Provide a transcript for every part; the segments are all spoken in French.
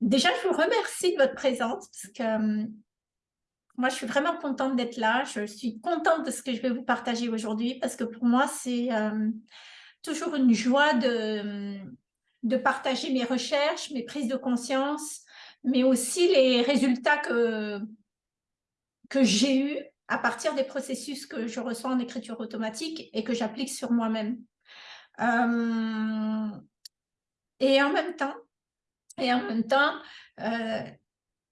déjà, je vous remercie de votre présence parce que euh, moi, je suis vraiment contente d'être là. Je suis contente de ce que je vais vous partager aujourd'hui parce que pour moi, c'est euh, toujours une joie de, de partager mes recherches, mes prises de conscience, mais aussi les résultats que, que j'ai eus à partir des processus que je reçois en écriture automatique et que j'applique sur moi-même. Et en même temps, et en même temps, euh,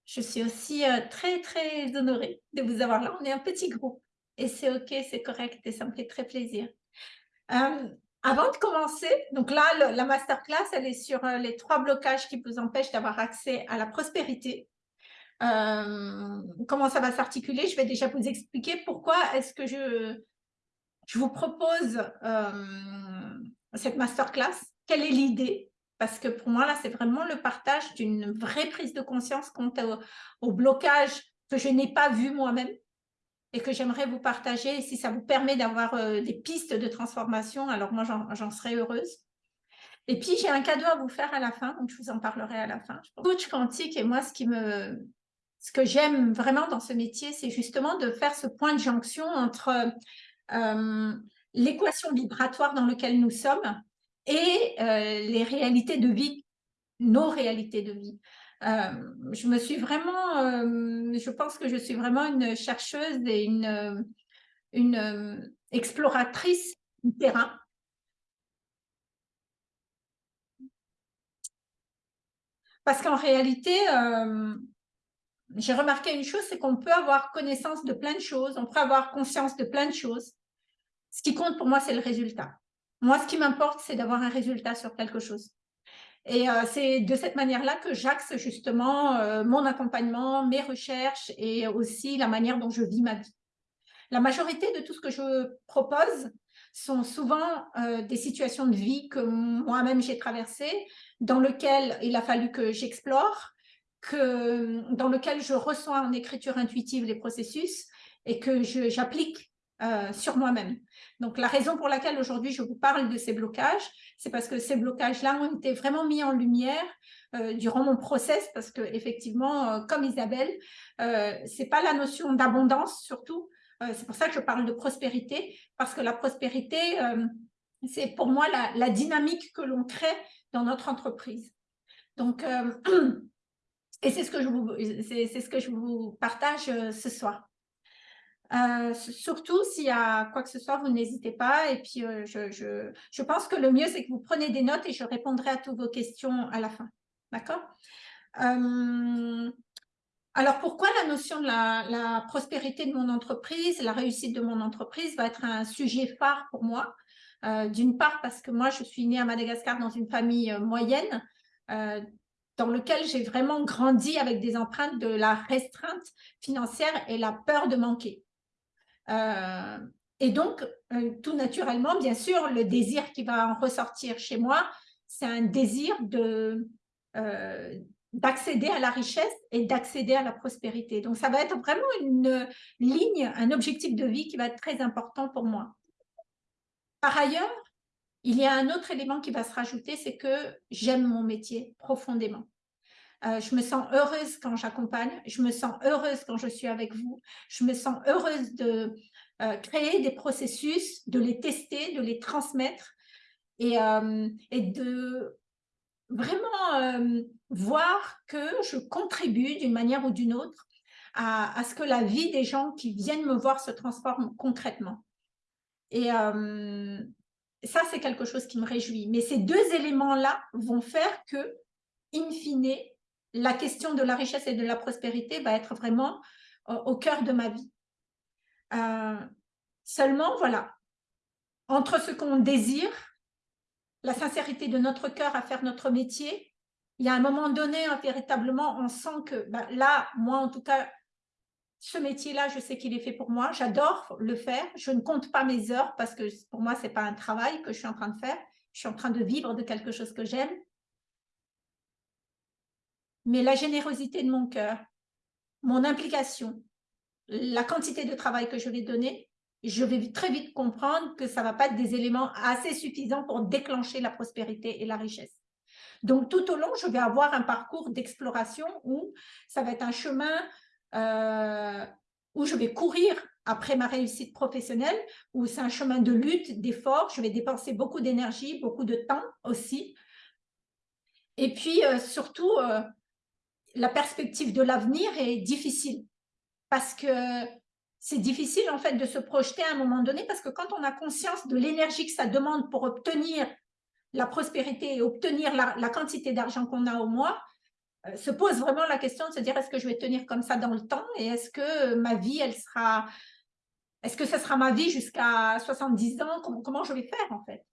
je suis aussi euh, très, très honorée de vous avoir là. On est un petit groupe et c'est OK, c'est correct et ça me fait très plaisir. avant de commencer, donc là, la masterclass, elle est sur les trois blocages qui vous empêchent d'avoir accès à la prospérité. comment ça va s'articuler? Je vais déjà vous expliquer pourquoi est-ce que je, je vous propose cette masterclass. Quelle est l'idée? Parce que pour moi, là, c'est vraiment le partage d'une vraie prise de conscience quant au, blocage que je n'ai pas vu moi-même et que j'aimerais vous partager. si ça vous permet d'avoir euh, des pistes de transformation, alors moi, j'en serais heureuse. Et puis, j'ai un cadeau à vous faire à la fin, donc je vous en parlerai à la fin. Coach quantique, et moi, ce, qui me, ce que j'aime vraiment dans ce métier, c'est justement de faire ce point de jonction entre euh, l'équation vibratoire dans laquelle nous sommes et euh, les réalités de vie, nos réalités de vie. Euh, je me suis vraiment, euh, je pense que je suis vraiment une chercheuse et une, une exploratrice du terrain. Parce qu'en réalité, j'ai remarqué une chose, c'est qu'on peut avoir connaissance de plein de choses, on peut avoir conscience de plein de choses. Ce qui compte pour moi, c'est le résultat. Moi, ce qui m'importe, c'est d'avoir un résultat sur quelque chose. Et euh, c'est de cette manière-là que j'axe justement euh, mon accompagnement, mes recherches et aussi la manière dont je vis ma vie. La majorité de tout ce que je propose sont souvent euh, des situations de vie que moi-même j'ai traversées, dans lesquelles il a fallu que j'explore, que, dans lesquelles je reçois en écriture intuitive les processus et que j'applique sur moi-même. Donc, la raison pour laquelle aujourd'hui je vous parle de ces blocages, c'est parce que ces blocages-là ont été vraiment mis en lumière euh, durant mon process, parce que effectivement, euh, comme Isabelle, euh, c'est pas la notion d'abondance surtout, euh, c'est pour ça que je parle de prospérité, parce que la prospérité, c'est pour moi la, dynamique que l'on crée dans notre entreprise. Donc, et c'est ce ce que je vous partage ce soir. Euh, surtout, s'il y a quoi que ce soit, vous n'hésitez pas. Et puis, euh, je, pense que le mieux, c'est que vous prenez des notes et je répondrai à toutes vos questions à la fin. D'accord? Euh, Alors, pourquoi la notion de la, la, prospérité de mon entreprise, la réussite de mon entreprise va être un sujet phare pour moi? D'une part, parce que moi, je suis née à Madagascar dans une famille moyenne, dans lequel j'ai vraiment grandi avec des empreintes de la restreinte financière et la peur de manquer. Euh, et donc, euh, tout naturellement, bien sûr, le désir qui va en ressortir chez moi, c'est un désir euh, d'accéder à la richesse et d'accéder à la prospérité. Donc, ça va être vraiment une ligne, un objectif de vie qui va être très important pour moi. Par ailleurs, il y a un autre élément qui va se rajouter, c'est que j'aime mon métier profondément. Euh, je me sens heureuse quand j'accompagne, je me sens heureuse quand je suis avec vous, je me sens heureuse de euh, créer des processus, de les tester, de les transmettre et, euh, de vraiment voir que je contribue d'une manière ou d'une autre à, à, ce que la vie des gens qui viennent me voir se transforme concrètement. Et ça, c'est quelque chose qui me réjouit. Mais ces deux éléments-là vont faire que, in fine, la question de la richesse et de la prospérité va être vraiment euh, au cœur de ma vie. Euh, seulement, voilà, entre ce qu'on désire, la sincérité de notre cœur à faire notre métier, il y a un moment donné, hein, véritablement, on sent que bah, là, moi en tout cas, ce métier-là, je sais qu'il est fait pour moi, j'adore le faire, je ne compte pas mes heures parce que pour moi, ce n'est pas un travail que je suis en train de faire, je suis en train de vivre de quelque chose que j'aime, mais la générosité de mon cœur, mon implication, la quantité de travail que je vais donner, je vais très vite comprendre que ça ne va pas être des éléments assez suffisants pour déclencher la prospérité et la richesse. Donc, tout au long, je vais avoir un parcours d'exploration où ça va être un chemin euh, où je vais courir après ma réussite professionnelle, où c'est un chemin de lutte, d'effort. Je vais dépenser beaucoup d'énergie, beaucoup de temps aussi. Et puis, euh, surtout, euh, la perspective de l'avenir est difficile. Parce que c'est difficile en fait de se projeter à un moment donné parce que quand on a conscience de l'énergie que ça demande pour obtenir la prospérité et obtenir la, quantité d'argent qu'on a au mois, euh, se pose vraiment la question de se dire est-ce que je vais tenir comme ça dans le temps et est-ce que ma vie, elle sera, est-ce que ce sera ma vie jusqu'à 70 ans? Comment, comment je vais faire en fait?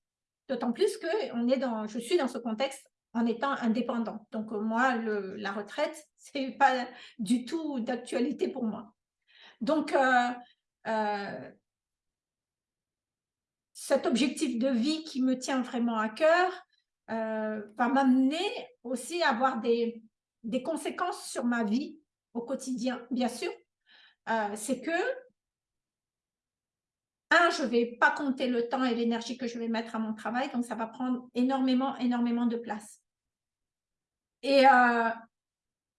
D'autant plus que on est dans, je suis dans ce contexte en étant indépendant. Donc moi, le, la retraite, c'est pas du tout d'actualité pour moi. Donc, euh, euh, cet objectif de vie qui me tient vraiment à cœur euh, va m'amener aussi à avoir des, des, conséquences sur ma vie au quotidien, bien sûr. Euh, c'est que, un, je ne vais pas compter le temps et l'énergie que je vais mettre à mon travail, donc ça va prendre énormément, énormément de place. Et, euh,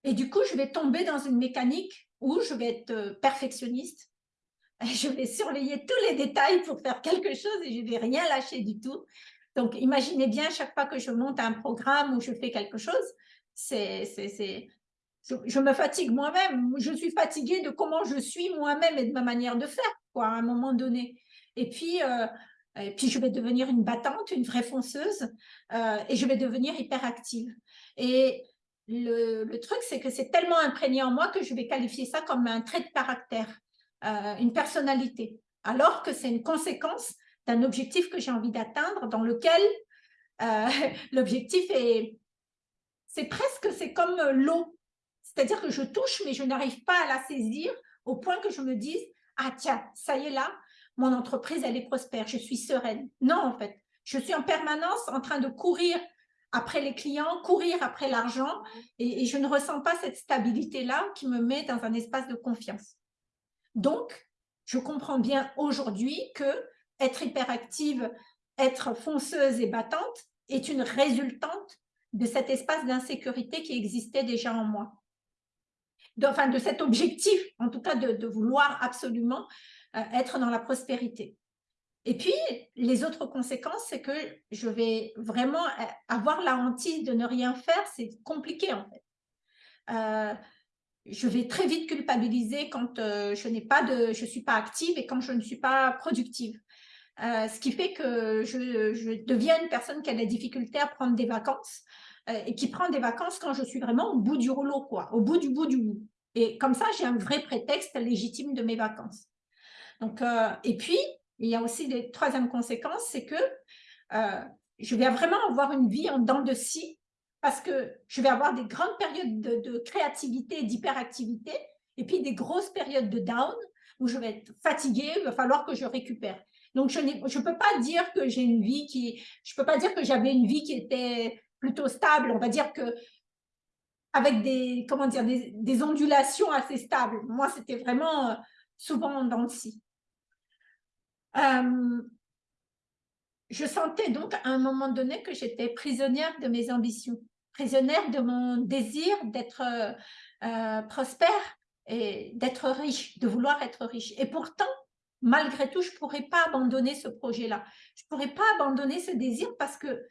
et du coup, je vais tomber dans une mécanique où je vais être perfectionniste, je vais surveiller tous les détails pour faire quelque chose et je ne vais rien lâcher du tout. Donc, imaginez bien, chaque fois que je monte un programme ou je fais quelque chose, c'est, je, me fatigue moi-même. Je suis fatiguée de comment je suis moi-même et de ma manière de faire, à un moment donné. Et puis, euh, et puis je vais devenir une battante, une vraie fonceuse, euh, et je vais devenir hyperactive. Et le, le truc, c'est que c'est tellement imprégné en moi que je vais qualifier ça comme un trait de caractère. Euh, une personnalité, alors que c'est une conséquence d'un objectif que j'ai envie d'atteindre, dans lequel l'objectif est, c'est presque, c'est comme l'eau, c'est-à-dire que je touche, mais je n'arrive pas à la saisir au point que je me dise, ah tiens, ça y est là, mon entreprise, elle est prospère, je suis sereine. Non, en fait, je suis en permanence en train de courir après les clients, courir après l'argent, et, je ne ressens pas cette stabilité-là qui me met dans un espace de confiance. Donc, je comprends bien aujourd'hui que être hyperactive, être fonceuse et battante est une résultante de cet espace d'insécurité qui existait déjà en moi. Enfin, de cet objectif, en tout cas de, vouloir absolument euh, être dans la prospérité. Et puis, les autres conséquences, c'est que je vais vraiment euh, avoir la hantise de ne rien faire, c'est compliqué en fait. Euh, je vais très vite culpabiliser quand je n'ai pas de, je suis pas active et quand je ne suis pas productive. Ce qui fait que je, deviens une personne qui a des difficultés à prendre des vacances et qui prend des vacances quand je suis vraiment au bout du rouleau, quoi, au bout du bout du bout. Et comme ça, j'ai un vrai prétexte légitime de mes vacances. Donc, et puis, il y a aussi des troisième conséquence, c'est que je vais vraiment avoir une vie en dents de scie parce que je vais avoir des grandes périodes de, créativité et d'hyperactivité, et puis des grosses périodes de down, où je vais être fatiguée, il va falloir que je récupère. Donc, je ne peux pas dire que j'ai une vie qui... Je peux pas dire que j'avais une vie qui était plutôt stable. On va dire que avec des, comment dire, des, ondulations assez stables. Moi, c'était vraiment euh, souvent dans le si. Euh, je sentais donc à un moment donné que j'étais prisonnière de mes ambitions prisonnière de mon désir d'être euh, prospère et d'être riche, de vouloir être riche. Et pourtant, malgré tout, je ne pourrais pas abandonner ce projet-là. Je ne pourrais pas abandonner ce désir parce que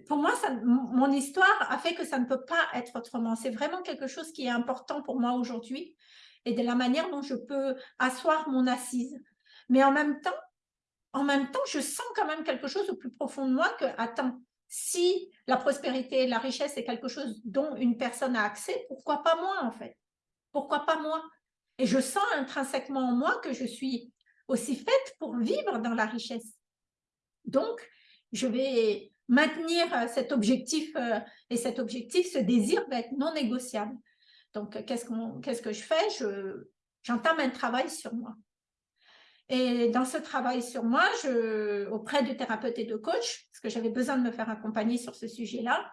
pour moi, mon histoire a fait que ça ne peut pas être autrement. C'est vraiment quelque chose qui est important pour moi aujourd'hui et de la manière dont je peux asseoir mon assise. Mais en même temps, en même temps, je sens quand même quelque chose au plus profond de moi que, attends, si la prospérité et la richesse est quelque chose dont une personne a accès, pourquoi pas moi en fait? Pourquoi pas moi? Et je sens intrinsèquement en moi que je suis aussi faite pour vivre dans la richesse. Donc, je vais maintenir euh, cet objectif euh, et cet objectif, ce désir va être non négociable. Donc, qu'est-ce que je fais? J'entame un travail sur moi. Et dans ce travail sur moi, auprès de thérapeutes et de coachs, parce que j'avais besoin de me faire accompagner sur ce sujet-là,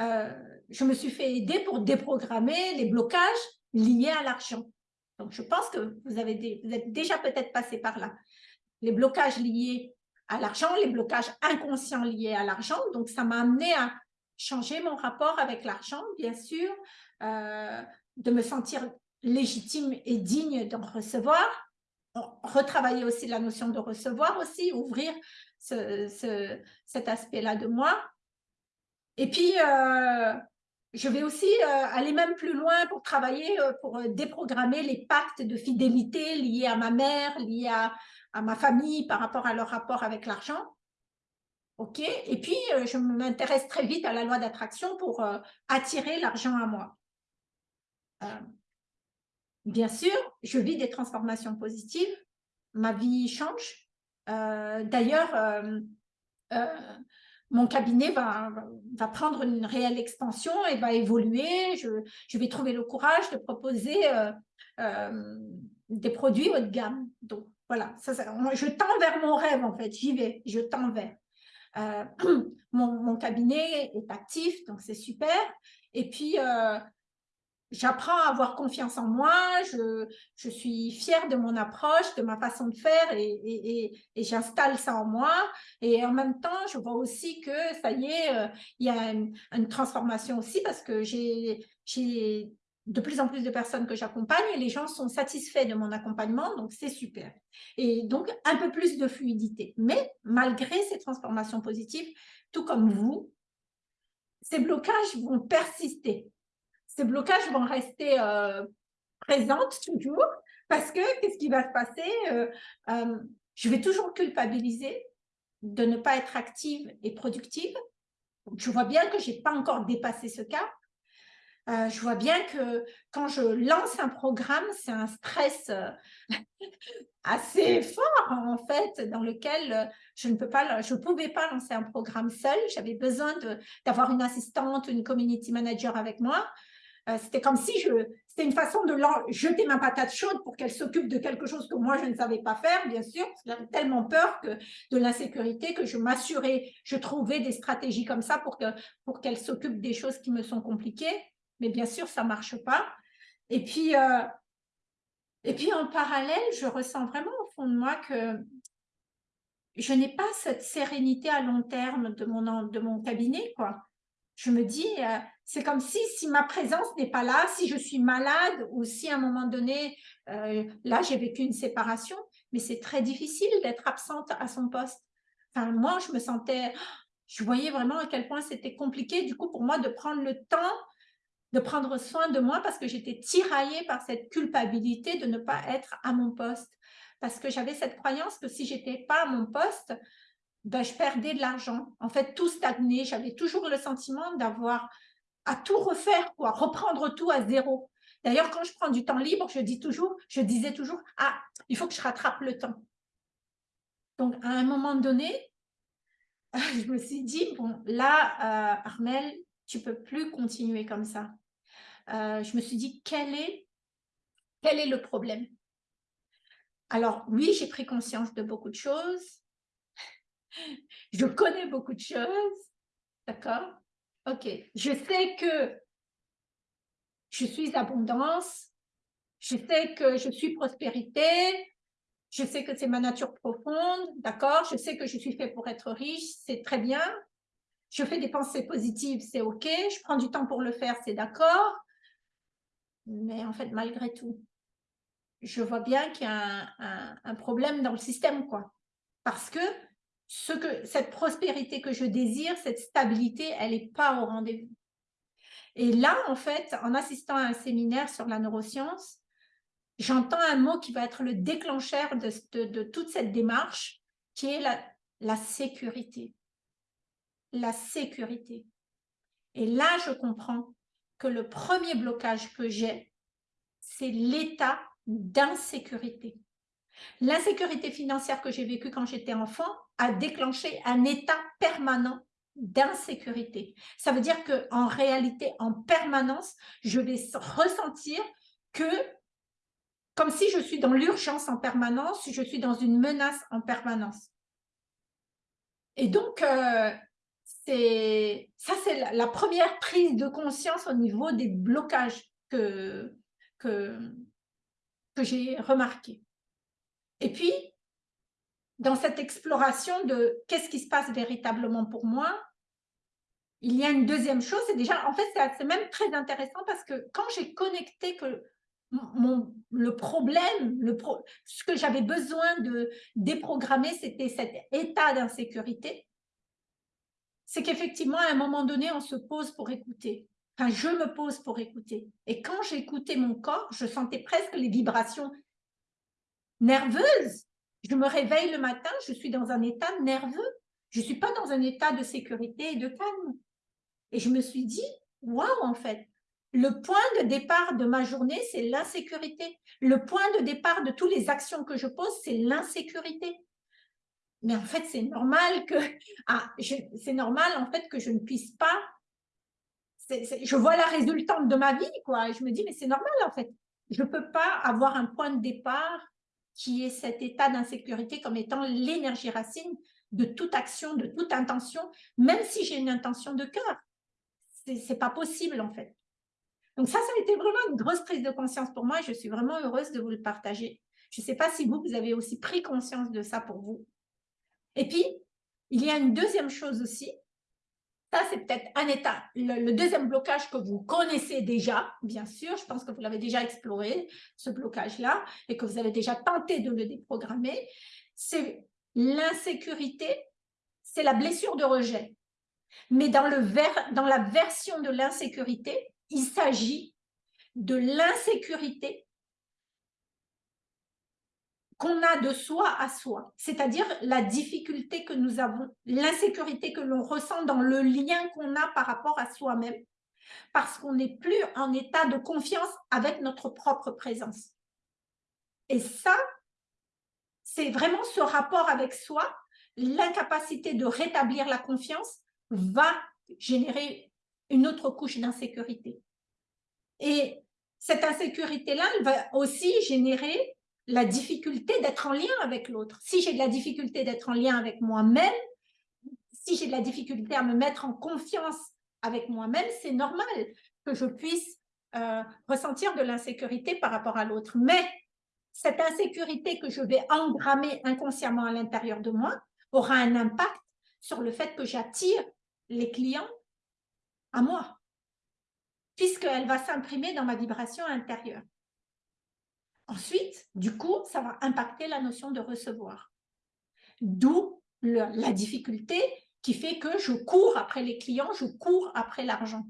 euh, je me suis fait aider pour déprogrammer les blocages liés à l'argent. Donc, je pense que vous, avez vous êtes déjà peut-être passé par là. Les blocages liés à l'argent, les blocages inconscients liés à l'argent. Donc, ça m'a amené à changer mon rapport avec l'argent, bien sûr, euh, de me sentir légitime et digne d'en recevoir, retravailler aussi la notion de recevoir aussi, ouvrir ce, cet aspect-là de moi. Et puis, euh, je vais aussi euh, aller même plus loin pour travailler, pour déprogrammer les pactes de fidélité liés à ma mère, liés à, à ma famille par rapport à leur rapport avec l'argent. OK Et puis, je m'intéresse très vite à la loi d'attraction pour attirer l'argent à moi. bien sûr, je vis des transformations positives. Ma vie change. D'ailleurs, mon cabinet va, prendre une réelle expansion et va évoluer. Je, je vais trouver le courage de proposer euh, euh, des produits haut de gamme. Donc, voilà, je tends vers mon rêve, en fait. J'y vais, je tends vers. Euh, mon, cabinet est actif, donc c'est super. Et puis, j'apprends à avoir confiance en moi, je, suis fière de mon approche, de ma façon de faire et, j'installe ça en moi. Et en même temps, je vois aussi que ça y est, euh, il y a une, transformation aussi parce que j'ai de plus en plus de personnes que j'accompagne les gens sont satisfaits de mon accompagnement, donc c'est super. Et donc, un peu plus de fluidité. Mais malgré ces transformations positives, tout comme vous, ces blocages vont persister ces blocages vont rester euh, présentes toujours parce que qu'est-ce qui va se passer euh, euh, Je vais toujours culpabiliser de ne pas être active et productive. Je vois bien que je n'ai pas encore dépassé ce cas. je vois bien que quand je lance un programme, c'est un stress assez fort en fait, dans lequel je ne peux pas, je pouvais pas lancer un programme seul. J'avais besoin d'avoir une assistante, une community manager avec moi. Euh, c'était comme si je, c'était une façon de jeter ma patate chaude pour qu'elle s'occupe de quelque chose que moi je ne savais pas faire, bien sûr, j'avais tellement peur que, de l'insécurité que je m'assurais, je trouvais des stratégies comme ça pour qu'elle pour qu'elle s'occupe des choses qui me sont compliquées, mais bien sûr ça marche pas. Et puis, euh, et puis en parallèle, je ressens vraiment au fond de moi que je n'ai pas cette sérénité à long terme de mon, de mon cabinet, quoi je me dis, euh, c'est comme si, si ma présence n'est pas là, si je suis malade ou si à un moment donné, euh, là, j'ai vécu une séparation, mais c'est très difficile d'être absente à son poste. Enfin, moi, je me sentais, je voyais vraiment à quel point c'était compliqué, du coup, pour moi, de prendre le temps de prendre soin de moi parce que j'étais tiraillée par cette culpabilité de ne pas être à mon poste. Parce que j'avais cette croyance que si j'étais pas à mon poste, ben, je perdais de l'argent. En fait, tout stagnait. J'avais toujours le sentiment d'avoir à tout refaire, quoi, reprendre tout à zéro. D'ailleurs, quand je prends du temps libre, je dis toujours, je disais toujours, ah, il faut que je rattrape le temps. Donc, à un moment donné, je me suis dit, bon, là, euh, Armel, tu peux plus continuer comme ça. Euh, je me suis dit, quel est, quel est le problème? Alors, oui, j'ai pris conscience de beaucoup de choses. Je connais beaucoup de choses. D'accord? Ok. Je sais que je suis abondance. Je sais que je suis prospérité. Je sais que c'est ma nature profonde. D'accord? Je sais que je suis fait pour être riche. C'est très bien. Je fais des pensées positives. C'est OK. Je prends du temps pour le faire. C'est d'accord. Mais en fait, malgré tout, je vois bien qu'il y a un, problème dans le système. Parce que ce que, cette prospérité que je désire, cette stabilité, elle n'est pas au rendez-vous. Et là, en fait, en assistant à un séminaire sur la neuroscience, j'entends un mot qui va être le déclencheur de, toute cette démarche, qui est la sécurité. La sécurité. Et là, je comprends que le premier blocage que j'ai, c'est l'état d'insécurité. L'insécurité financière que j'ai vécue quand j'étais enfant a déclenché un état permanent d'insécurité. Ça veut dire qu'en réalité, en permanence, je vais ressentir que, comme si je suis dans l'urgence en permanence, je suis dans une menace en permanence. Et donc, euh, c'est ça, c'est la, première prise de conscience au niveau des blocages que, que, que j'ai remarqué. Et puis, dans cette exploration de qu'est-ce qui se passe véritablement pour moi, il y a une deuxième chose, c'est déjà, en fait, c'est même très intéressant parce que quand j'ai connecté que mon, le problème, le ce que j'avais besoin de déprogrammer, c'était cet état d'insécurité, c'est qu'effectivement, à un moment donné, on se pose pour écouter. Enfin, je me pose pour écouter. Et quand j'écoutais mon corps, je sentais presque les vibrations nerveuses. Je me réveille le matin, je suis dans un état nerveux. Je ne suis pas dans un état de sécurité et de calme. Et je me suis dit, waouh, en fait, le point de départ de ma journée, c'est l'insécurité. Le point de départ de toutes les actions que je pose, c'est l'insécurité. Mais en fait, c'est normal que ah, c'est normal en fait que je ne puisse pas. je vois la résultante de ma vie, quoi. Je me dis, mais c'est normal en fait. Je ne peux pas avoir un point de départ qui est cet état d'insécurité comme étant l'énergie racine de toute action, de toute intention, même si j'ai une intention de cœur. C'est pas possible en fait. Donc ça, ça a été vraiment une grosse prise de conscience pour moi et je suis vraiment heureuse de vous le partager. Je ne sais pas si vous, vous avez aussi pris conscience de ça pour vous. Et puis, il y a une deuxième chose aussi. Ça, c'est peut-être un état. Le, deuxième blocage que vous connaissez déjà, bien sûr, je pense que vous l'avez déjà exploré, ce blocage-là, et que vous avez déjà tenté de le déprogrammer, c'est l'insécurité, c'est la blessure de rejet. Mais dans, le dans la version de l'insécurité, il s'agit de l'insécurité qu'on a de soi à soi, c'est-à-dire la difficulté que nous avons, l'insécurité que l'on ressent dans le lien qu'on a par rapport à soi-même, parce qu'on n'est plus en état de confiance avec notre propre présence. Et ça, c'est vraiment ce rapport avec soi, l'incapacité de rétablir la confiance va générer une autre couche d'insécurité. Et cette insécurité-là, elle va aussi générer la difficulté d'être en lien avec l'autre. Si j'ai de la difficulté d'être en lien avec moi-même, si j'ai de la difficulté à me mettre en confiance avec moi-même, c'est normal que je puisse euh, ressentir de l'insécurité par rapport à l'autre. Mais cette insécurité que je vais engrammer inconsciemment à l'intérieur de moi aura un impact sur le fait que j'attire les clients à moi, puisqu'elle va s'imprimer dans ma vibration intérieure. Ensuite, du coup, ça va impacter la notion de recevoir. D'où la difficulté qui fait que je cours après les clients, je cours après l'argent.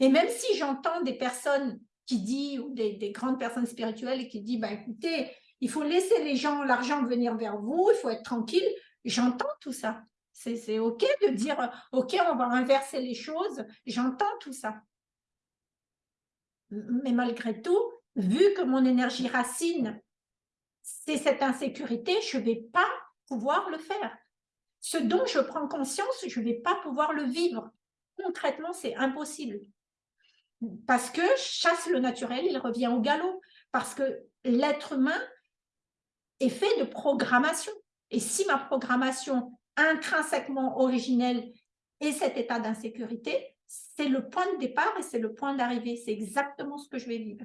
Et même si j'entends des personnes qui disent, ou des, grandes personnes spirituelles qui disent, bah, écoutez, il faut laisser les gens, l'argent venir vers vous, il faut être tranquille, j'entends tout ça. C'est OK de dire, OK, on va inverser les choses, j'entends tout ça. Mais malgré tout, vu que mon énergie racine, c'est cette insécurité, je ne vais pas pouvoir le faire. Ce dont je prends conscience, je ne vais pas pouvoir le vivre. Concrètement, c'est impossible. Parce que chasse le naturel, il revient au galop. Parce que l'être humain est fait de programmation. Et si ma programmation intrinsèquement originelle est cet état d'insécurité, c'est le point de départ et c'est le point d'arrivée. C'est exactement ce que je vais vivre.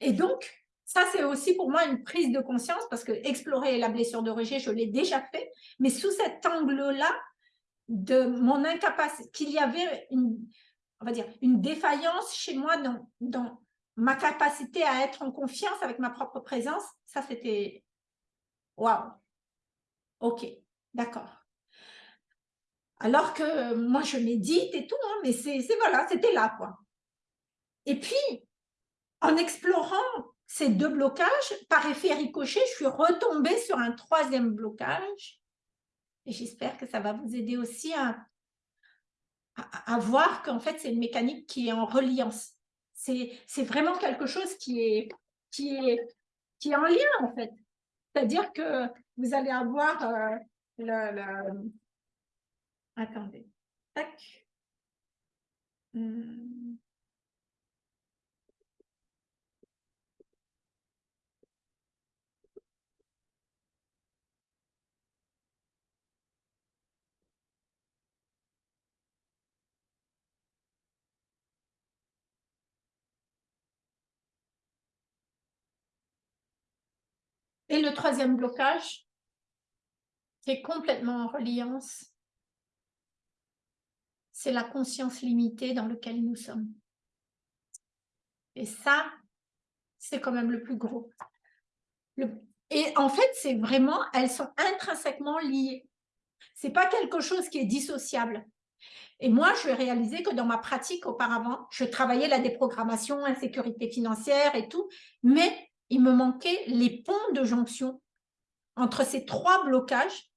Et donc, ça, c'est aussi pour moi une prise de conscience parce que explorer la blessure de rejet, je l'ai déjà fait, mais sous cet angle-là de mon incapacité, qu'il y avait une, on va dire, une défaillance chez moi dans, dans ma capacité à être en confiance avec ma propre présence, ça c'était waouh. Ok, d'accord. Alors que moi je médite et tout, hein, mais c'est voilà, c'était là quoi. Et puis, en explorant ces deux blocages, par effet ricochet, je suis retombée sur un troisième blocage. Et j'espère que ça va vous aider aussi à, voir qu'en fait, c'est une mécanique qui est en reliance. C'est vraiment quelque chose qui est, en lien, en fait. C'est-à-dire que vous allez avoir euh, le, le, Attendez. Tac. Hmm. Et le troisième blocage, qui est complètement en reliance, c'est la conscience limitée dans laquelle nous sommes. Et ça, c'est quand même le plus gros. Et en fait, c'est vraiment, elles sont intrinsèquement liées. C'est pas quelque chose qui est dissociable. Et moi, je vais réaliser que dans ma pratique auparavant, je travaillais la déprogrammation, insécurité financière et tout, mais il me manquait les ponts de jonction entre ces trois blocages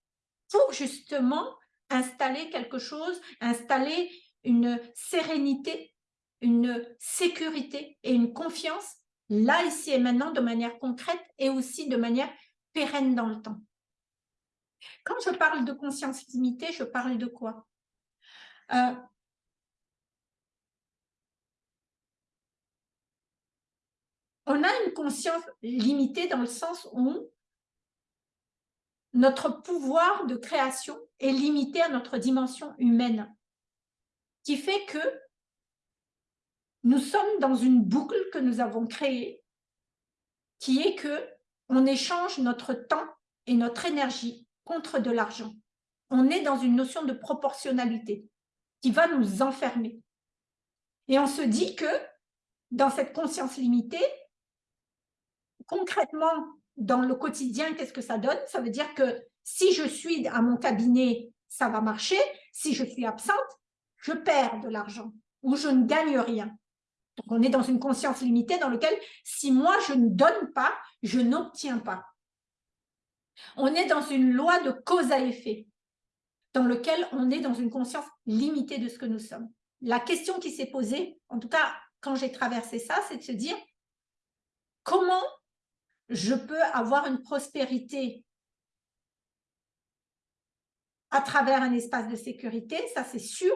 pour justement installer quelque chose, installer une sérénité, une sécurité et une confiance là, ici et maintenant, de manière concrète et aussi de manière pérenne dans le temps. Quand je parle de conscience limitée, je parle de quoi? Euh, On a une conscience limitée dans le sens où notre pouvoir de création est limité à notre dimension humaine, qui fait que nous sommes dans une boucle que nous avons créée, qui est que on échange notre temps et notre énergie contre de l'argent. On est dans une notion de proportionnalité qui va nous enfermer. Et on se dit que dans cette conscience limitée, concrètement, dans le quotidien, qu'est-ce que ça donne? Ça veut dire que si je suis à mon cabinet, ça va marcher. Si je suis absente, je perds de l'argent ou je ne gagne rien. Donc, on est dans une conscience limitée dans laquelle, si moi, je ne donne pas, je n'obtiens pas. On est dans une loi de cause à effet, dans lequel on est dans une conscience limitée de ce que nous sommes. La question qui s'est posée, en tout cas, quand j'ai traversé ça, c'est de se dire, comment je peux avoir une prospérité à travers un espace de sécurité, ça c'est sûr,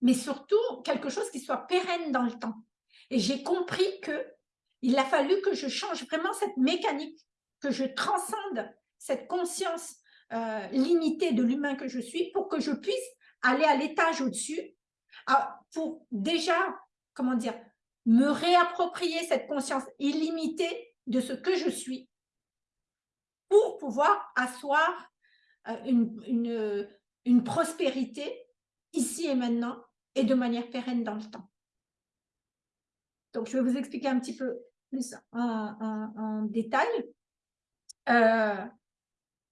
mais surtout quelque chose qui soit pérenne dans le temps. Et j'ai compris que il a fallu que je change vraiment cette mécanique, que je transcende cette conscience euh, limitée de l'humain que je suis pour que je puisse aller à l'étage au-dessus, pour déjà, comment dire, me réapproprier cette conscience illimitée de ce que je suis pour pouvoir asseoir euh, une, une, une prospérité ici et maintenant et de manière pérenne dans le temps. Donc, je vais vous expliquer un petit peu plus en, détail, euh,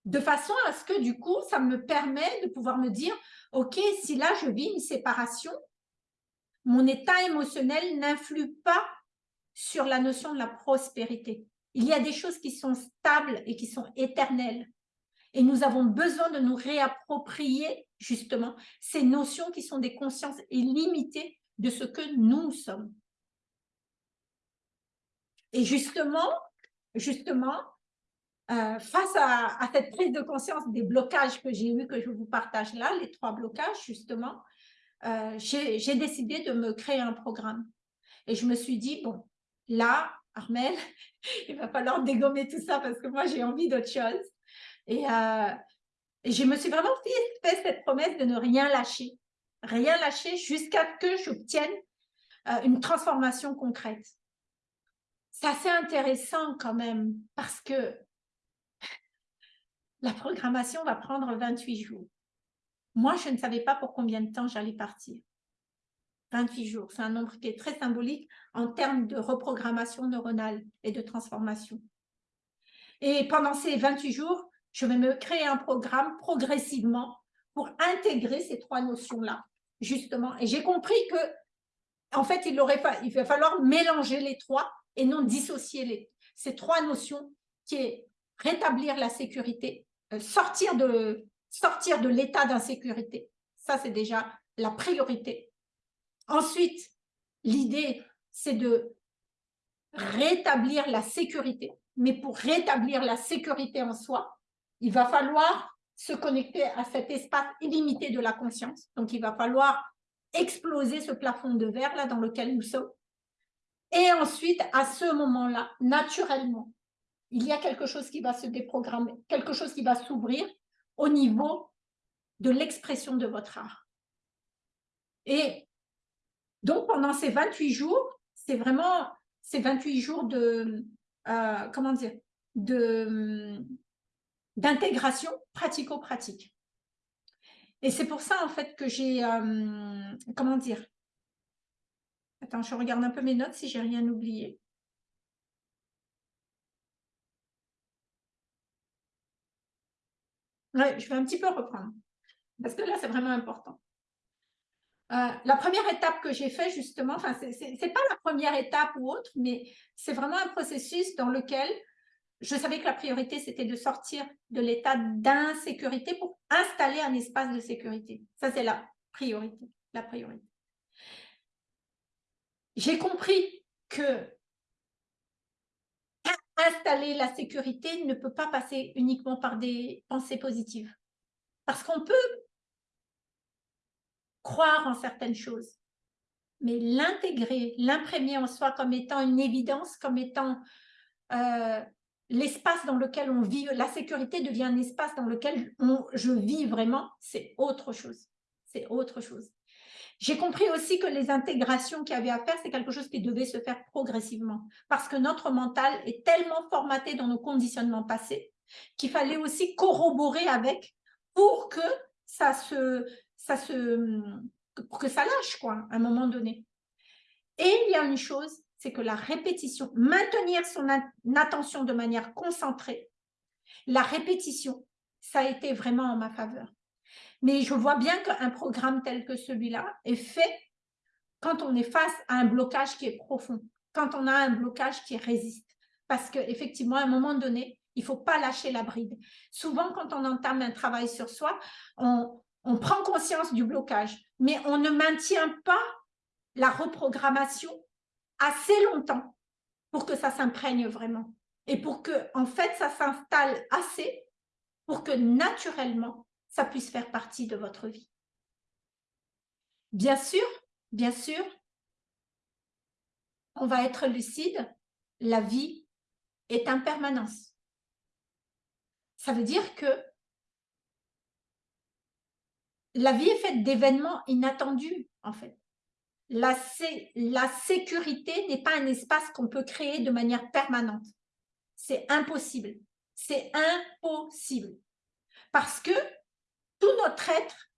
de façon à ce que du coup, ça me permet de pouvoir me dire, OK, si là, je vis une séparation, mon état émotionnel n'influe pas sur la notion de la prospérité. Il y a des choses qui sont stables et qui sont éternelles. Et nous avons besoin de nous réapproprier justement ces notions qui sont des consciences illimitées de ce que nous sommes. Et justement, justement, euh, face à, cette prise de conscience des blocages que j'ai eu, que je vous partage là, les trois blocages justement, euh, j'ai décidé de me créer un programme. Et je me suis dit, bon, là, Armel, il va falloir dégommer tout ça parce que moi, j'ai envie d'autre chose. Euh, et, je me suis vraiment fait, cette promesse de ne rien lâcher. Rien lâcher jusqu'à ce que j'obtienne euh, une transformation concrète. C'est assez intéressant quand même parce que la programmation va prendre 28 jours. Moi, je ne savais pas pour combien de temps j'allais partir. 28 jours, c'est un nombre qui est très symbolique en termes de reprogrammation neuronale et de transformation. Et pendant ces 28 jours, je vais me créer un programme progressivement pour intégrer ces trois notions-là, justement. Et j'ai compris que, en fait, il, va falloir mélanger les trois et non dissocier les, ces trois notions qui est rétablir la sécurité, euh, sortir de, sortir de l'état d'insécurité. Ça, c'est déjà la priorité. Ensuite, l'idée, c'est de rétablir la sécurité. Mais pour rétablir la sécurité en soi, il va falloir se connecter à cet espace illimité de la conscience. Donc, il va falloir exploser ce plafond de verre là dans lequel nous sommes. Et ensuite, à ce moment-là, naturellement, il y a quelque chose qui va se déprogrammer, quelque chose qui va s'ouvrir au niveau de l'expression de votre art. Et donc, pendant ces 28 jours, c'est vraiment ces 28 jours de, euh, comment dire, de, d'intégration pratico-pratique. Et c'est pour ça, en fait, que j'ai, euh, comment dire Attends, je regarde un peu mes notes si j'ai rien oublié. Ouais, je vais un petit peu reprendre, parce que là, c'est vraiment important. Euh, la première étape que j'ai fait, justement, enfin, c'est pas la première étape ou autre, mais c'est vraiment un processus dans lequel je savais que la priorité, c'était de sortir de l'état d'insécurité pour installer un espace de sécurité. Ça, c'est la priorité, la priorité. J'ai compris que installer la sécurité ne peut pas passer uniquement par des pensées positives. Parce qu'on peut croire en certaines choses, mais l'intégrer, l'imprégner en soi comme étant une évidence, comme étant euh, l'espace dans lequel on vit, la sécurité devient un espace dans lequel je vis vraiment, c'est autre chose. C'est autre chose. J'ai compris aussi que les intégrations qu'il y avait à faire, c'est quelque chose qui devait se faire progressivement. Parce que notre mental est tellement formaté dans nos conditionnements passés qu'il fallait aussi corroborer avec pour que ça se, ça se, que ça lâche, quoi, à un moment donné. Et il y a une chose, c'est que la répétition, maintenir son attention de manière concentrée, la répétition, ça a été vraiment en ma faveur. Mais je vois bien qu'un programme tel que celui-là est fait quand on est face à un blocage qui est profond, quand on a un blocage qui résiste. Parce qu'effectivement, à un moment donné, il ne faut pas lâcher la bride. Souvent, quand on entame un travail sur soi, on, on prend conscience du blocage, mais on ne maintient pas la reprogrammation assez longtemps pour que ça s'imprègne vraiment et pour que, en fait, ça s'installe assez pour que naturellement, ça puisse faire partie de votre vie. Bien sûr, bien sûr, on va être lucide, la vie est impermanence. Ça veut dire que la vie est faite d'événements inattendus, en fait. La, la sécurité n'est pas un espace qu'on peut créer de manière permanente. C'est impossible. C'est impossible. Parce que tout notre être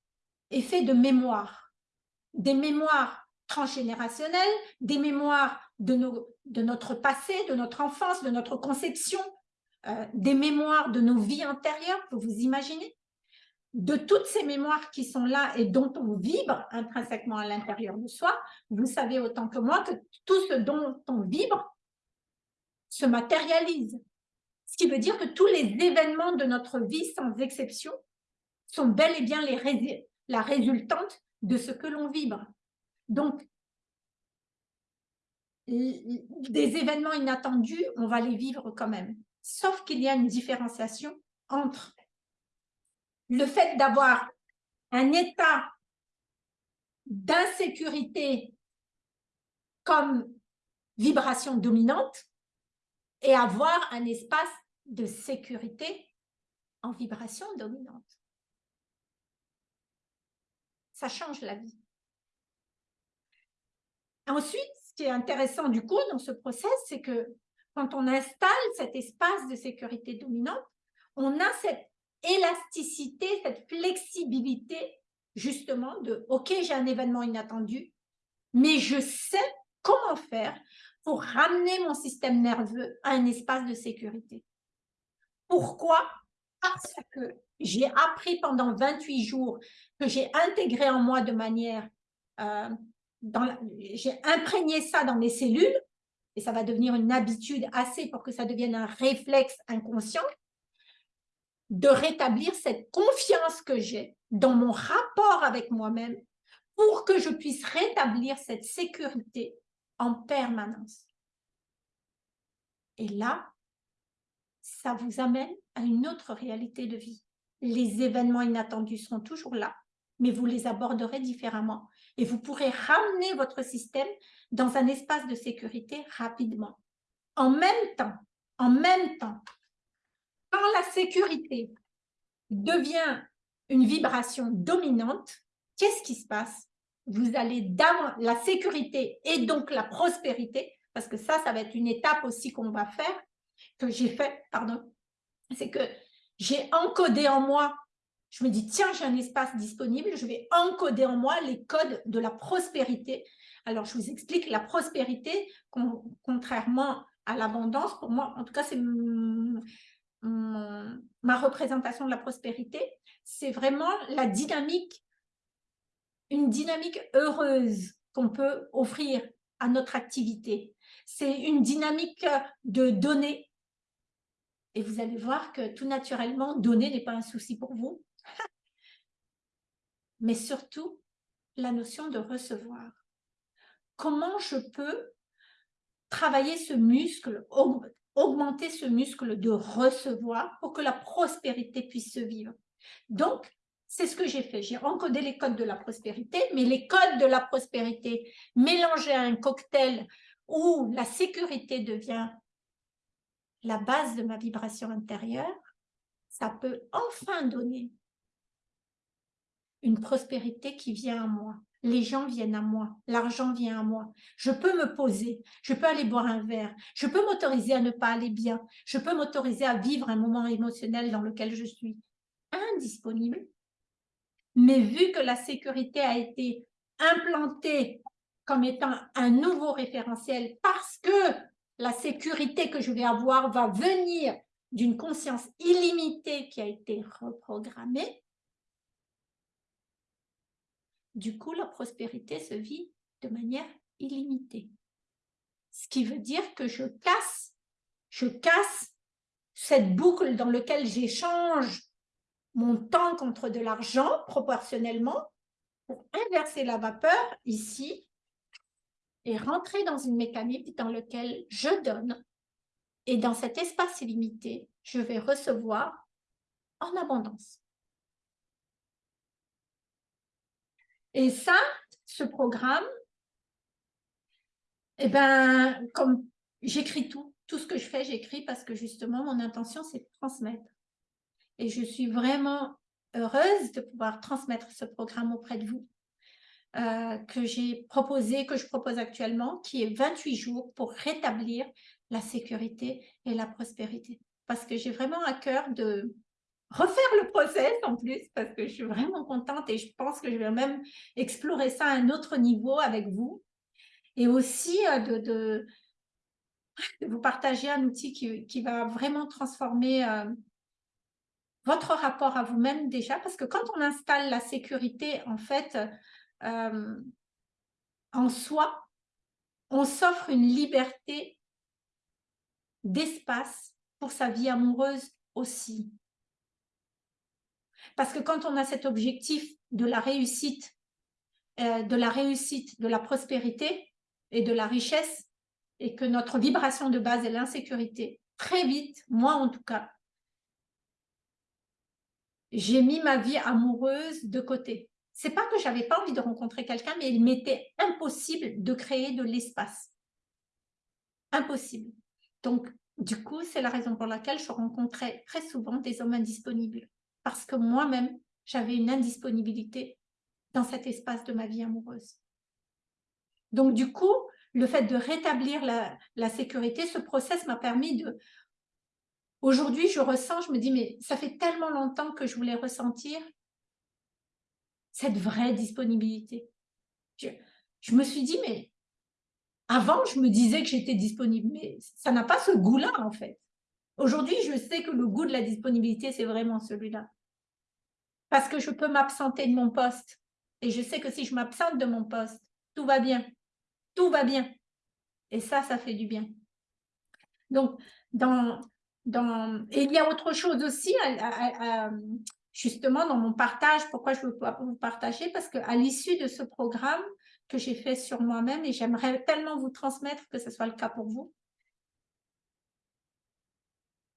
est fait de mémoires. Des mémoires transgénérationnelles, des mémoires de, de notre passé, de notre enfance, de notre conception, euh, des mémoires de nos vies antérieures, vous vous imaginez? De toutes ces mémoires qui sont là et dont on vibre intrinsèquement à l'intérieur de soi, vous savez autant que moi que tout ce dont on vibre se matérialise. Ce qui veut dire que tous les événements de notre vie, sans exception, sont bel et bien les la résultante de ce que l'on vibre. Donc, des événements inattendus, on va les vivre quand même. Sauf qu'il y a une différenciation entre le fait d'avoir un état d'insécurité comme vibration dominante et avoir un espace de sécurité en vibration dominante. Ça change la vie. Ensuite, ce qui est intéressant du coup dans ce process, c'est que quand on installe cet espace de sécurité dominante, on a cette élasticité, cette flexibilité justement de « ok, j'ai un événement inattendu, mais je sais comment faire pour ramener mon système nerveux à un espace de sécurité. » Pourquoi? Parce que j'ai appris pendant 28 jours, que j'ai intégré en moi de manière... Euh, j'ai imprégné ça dans mes cellules, et ça va devenir une habitude assez pour que ça devienne un réflexe inconscient, de rétablir cette confiance que j'ai dans mon rapport avec moi-même pour que je puisse rétablir cette sécurité en permanence. Et là, ça vous amène à une autre réalité de vie. Les événements inattendus seront toujours là, mais vous les aborderez différemment et vous pourrez ramener votre système dans un espace de sécurité rapidement. En même temps, en même temps, quand la sécurité devient une vibration dominante, qu'est-ce qui se passe? Vous allez dans la sécurité et donc la prospérité, parce que ça, ça va être une étape aussi qu'on va faire, que j'ai fait, pardon, c'est que j'ai encodé en moi Je me dis, tiens, j'ai un espace disponible, je vais encoder en moi les codes de la prospérité. Alors, je vous explique, la prospérité, contrairement à l'abondance, pour moi, en tout cas, c'est ma représentation de la prospérité, c'est vraiment la dynamique, une dynamique heureuse qu'on peut offrir à notre activité. C'est une dynamique de donner. Et vous allez voir que tout naturellement, donner n'est pas un souci pour vous. Mais surtout, la notion de recevoir. Comment je peux travailler ce muscle, augmenter ce muscle de recevoir pour que la prospérité puisse se vivre? Donc, c'est ce que j'ai fait. J'ai encodé les codes de la prospérité, mais les codes de la prospérité mélangés à un cocktail où la sécurité devient la base de ma vibration intérieure, ça peut enfin donner une prospérité qui vient à moi. Les gens viennent à moi, l'argent vient à moi. Je peux me poser, je peux aller boire un verre, je peux m'autoriser à ne pas aller bien, je peux m'autoriser à vivre un moment émotionnel dans lequel je suis indisponible. Mais vu que la sécurité a été implantée comme étant un nouveau référentiel parce que la sécurité que je vais avoir va venir d'une conscience illimitée qui a été reprogrammée, du coup, la prospérité se vit de manière illimitée. Ce qui veut dire que je casse, je casse cette boucle dans laquelle j'échange mon temps contre de l'argent proportionnellement pour inverser la vapeur ici et rentrer dans une mécanique dans laquelle je donne et dans cet espace illimité, je vais recevoir en abondance. Et ça, ce programme, eh ben, comme j'écris tout, tout ce que je fais, j'écris parce que justement, mon intention, c'est de transmettre. Et je suis vraiment heureuse de pouvoir transmettre ce programme auprès de vous, euh, que j'ai proposé, que je propose actuellement, qui est 28 jours pour rétablir la sécurité et la prospérité. Parce que j'ai vraiment à cœur de, refaire le process en plus parce que je suis vraiment contente et je pense que je vais même explorer ça à un autre niveau avec vous et aussi euh, de, vous partager un outil qui, qui va vraiment transformer euh, votre rapport à vous-même déjà parce que quand on installe la sécurité en fait euh, en soi on s'offre une liberté d'espace pour sa vie amoureuse aussi parce que quand on a cet objectif de la réussite, euh, de la réussite, de la prospérité et de la richesse, et que notre vibration de base est l'insécurité, très vite, moi en tout cas, j'ai mis ma vie amoureuse de côté. C'est pas que j'avais pas envie de rencontrer quelqu'un, mais il m'était impossible de créer de l'espace. Impossible. Donc, du coup, c'est la raison pour laquelle je rencontrais très souvent des hommes indisponibles parce que moi-même, j'avais une indisponibilité dans cet espace de ma vie amoureuse. Donc, du coup, le fait de rétablir la, sécurité, ce process m'a permis de... Aujourd'hui, je ressens, je me dis, mais ça fait tellement longtemps que je voulais ressentir cette vraie disponibilité. Je, me suis dit, mais avant, je me disais que j'étais disponible, mais ça n'a pas ce goût-là, en fait. Aujourd'hui, je sais que le goût de la disponibilité, c'est vraiment celui-là parce que je peux m'absenter de mon poste. Et je sais que si je m'absente de mon poste, tout va bien. Tout va bien. Et ça, ça fait du bien. Donc, dans, dans... Et il y a autre chose aussi, justement, dans mon partage. Pourquoi je veux vous partager Parce qu'à l'issue de ce programme que j'ai fait sur moi-même, et j'aimerais tellement vous transmettre que ce soit le cas pour vous,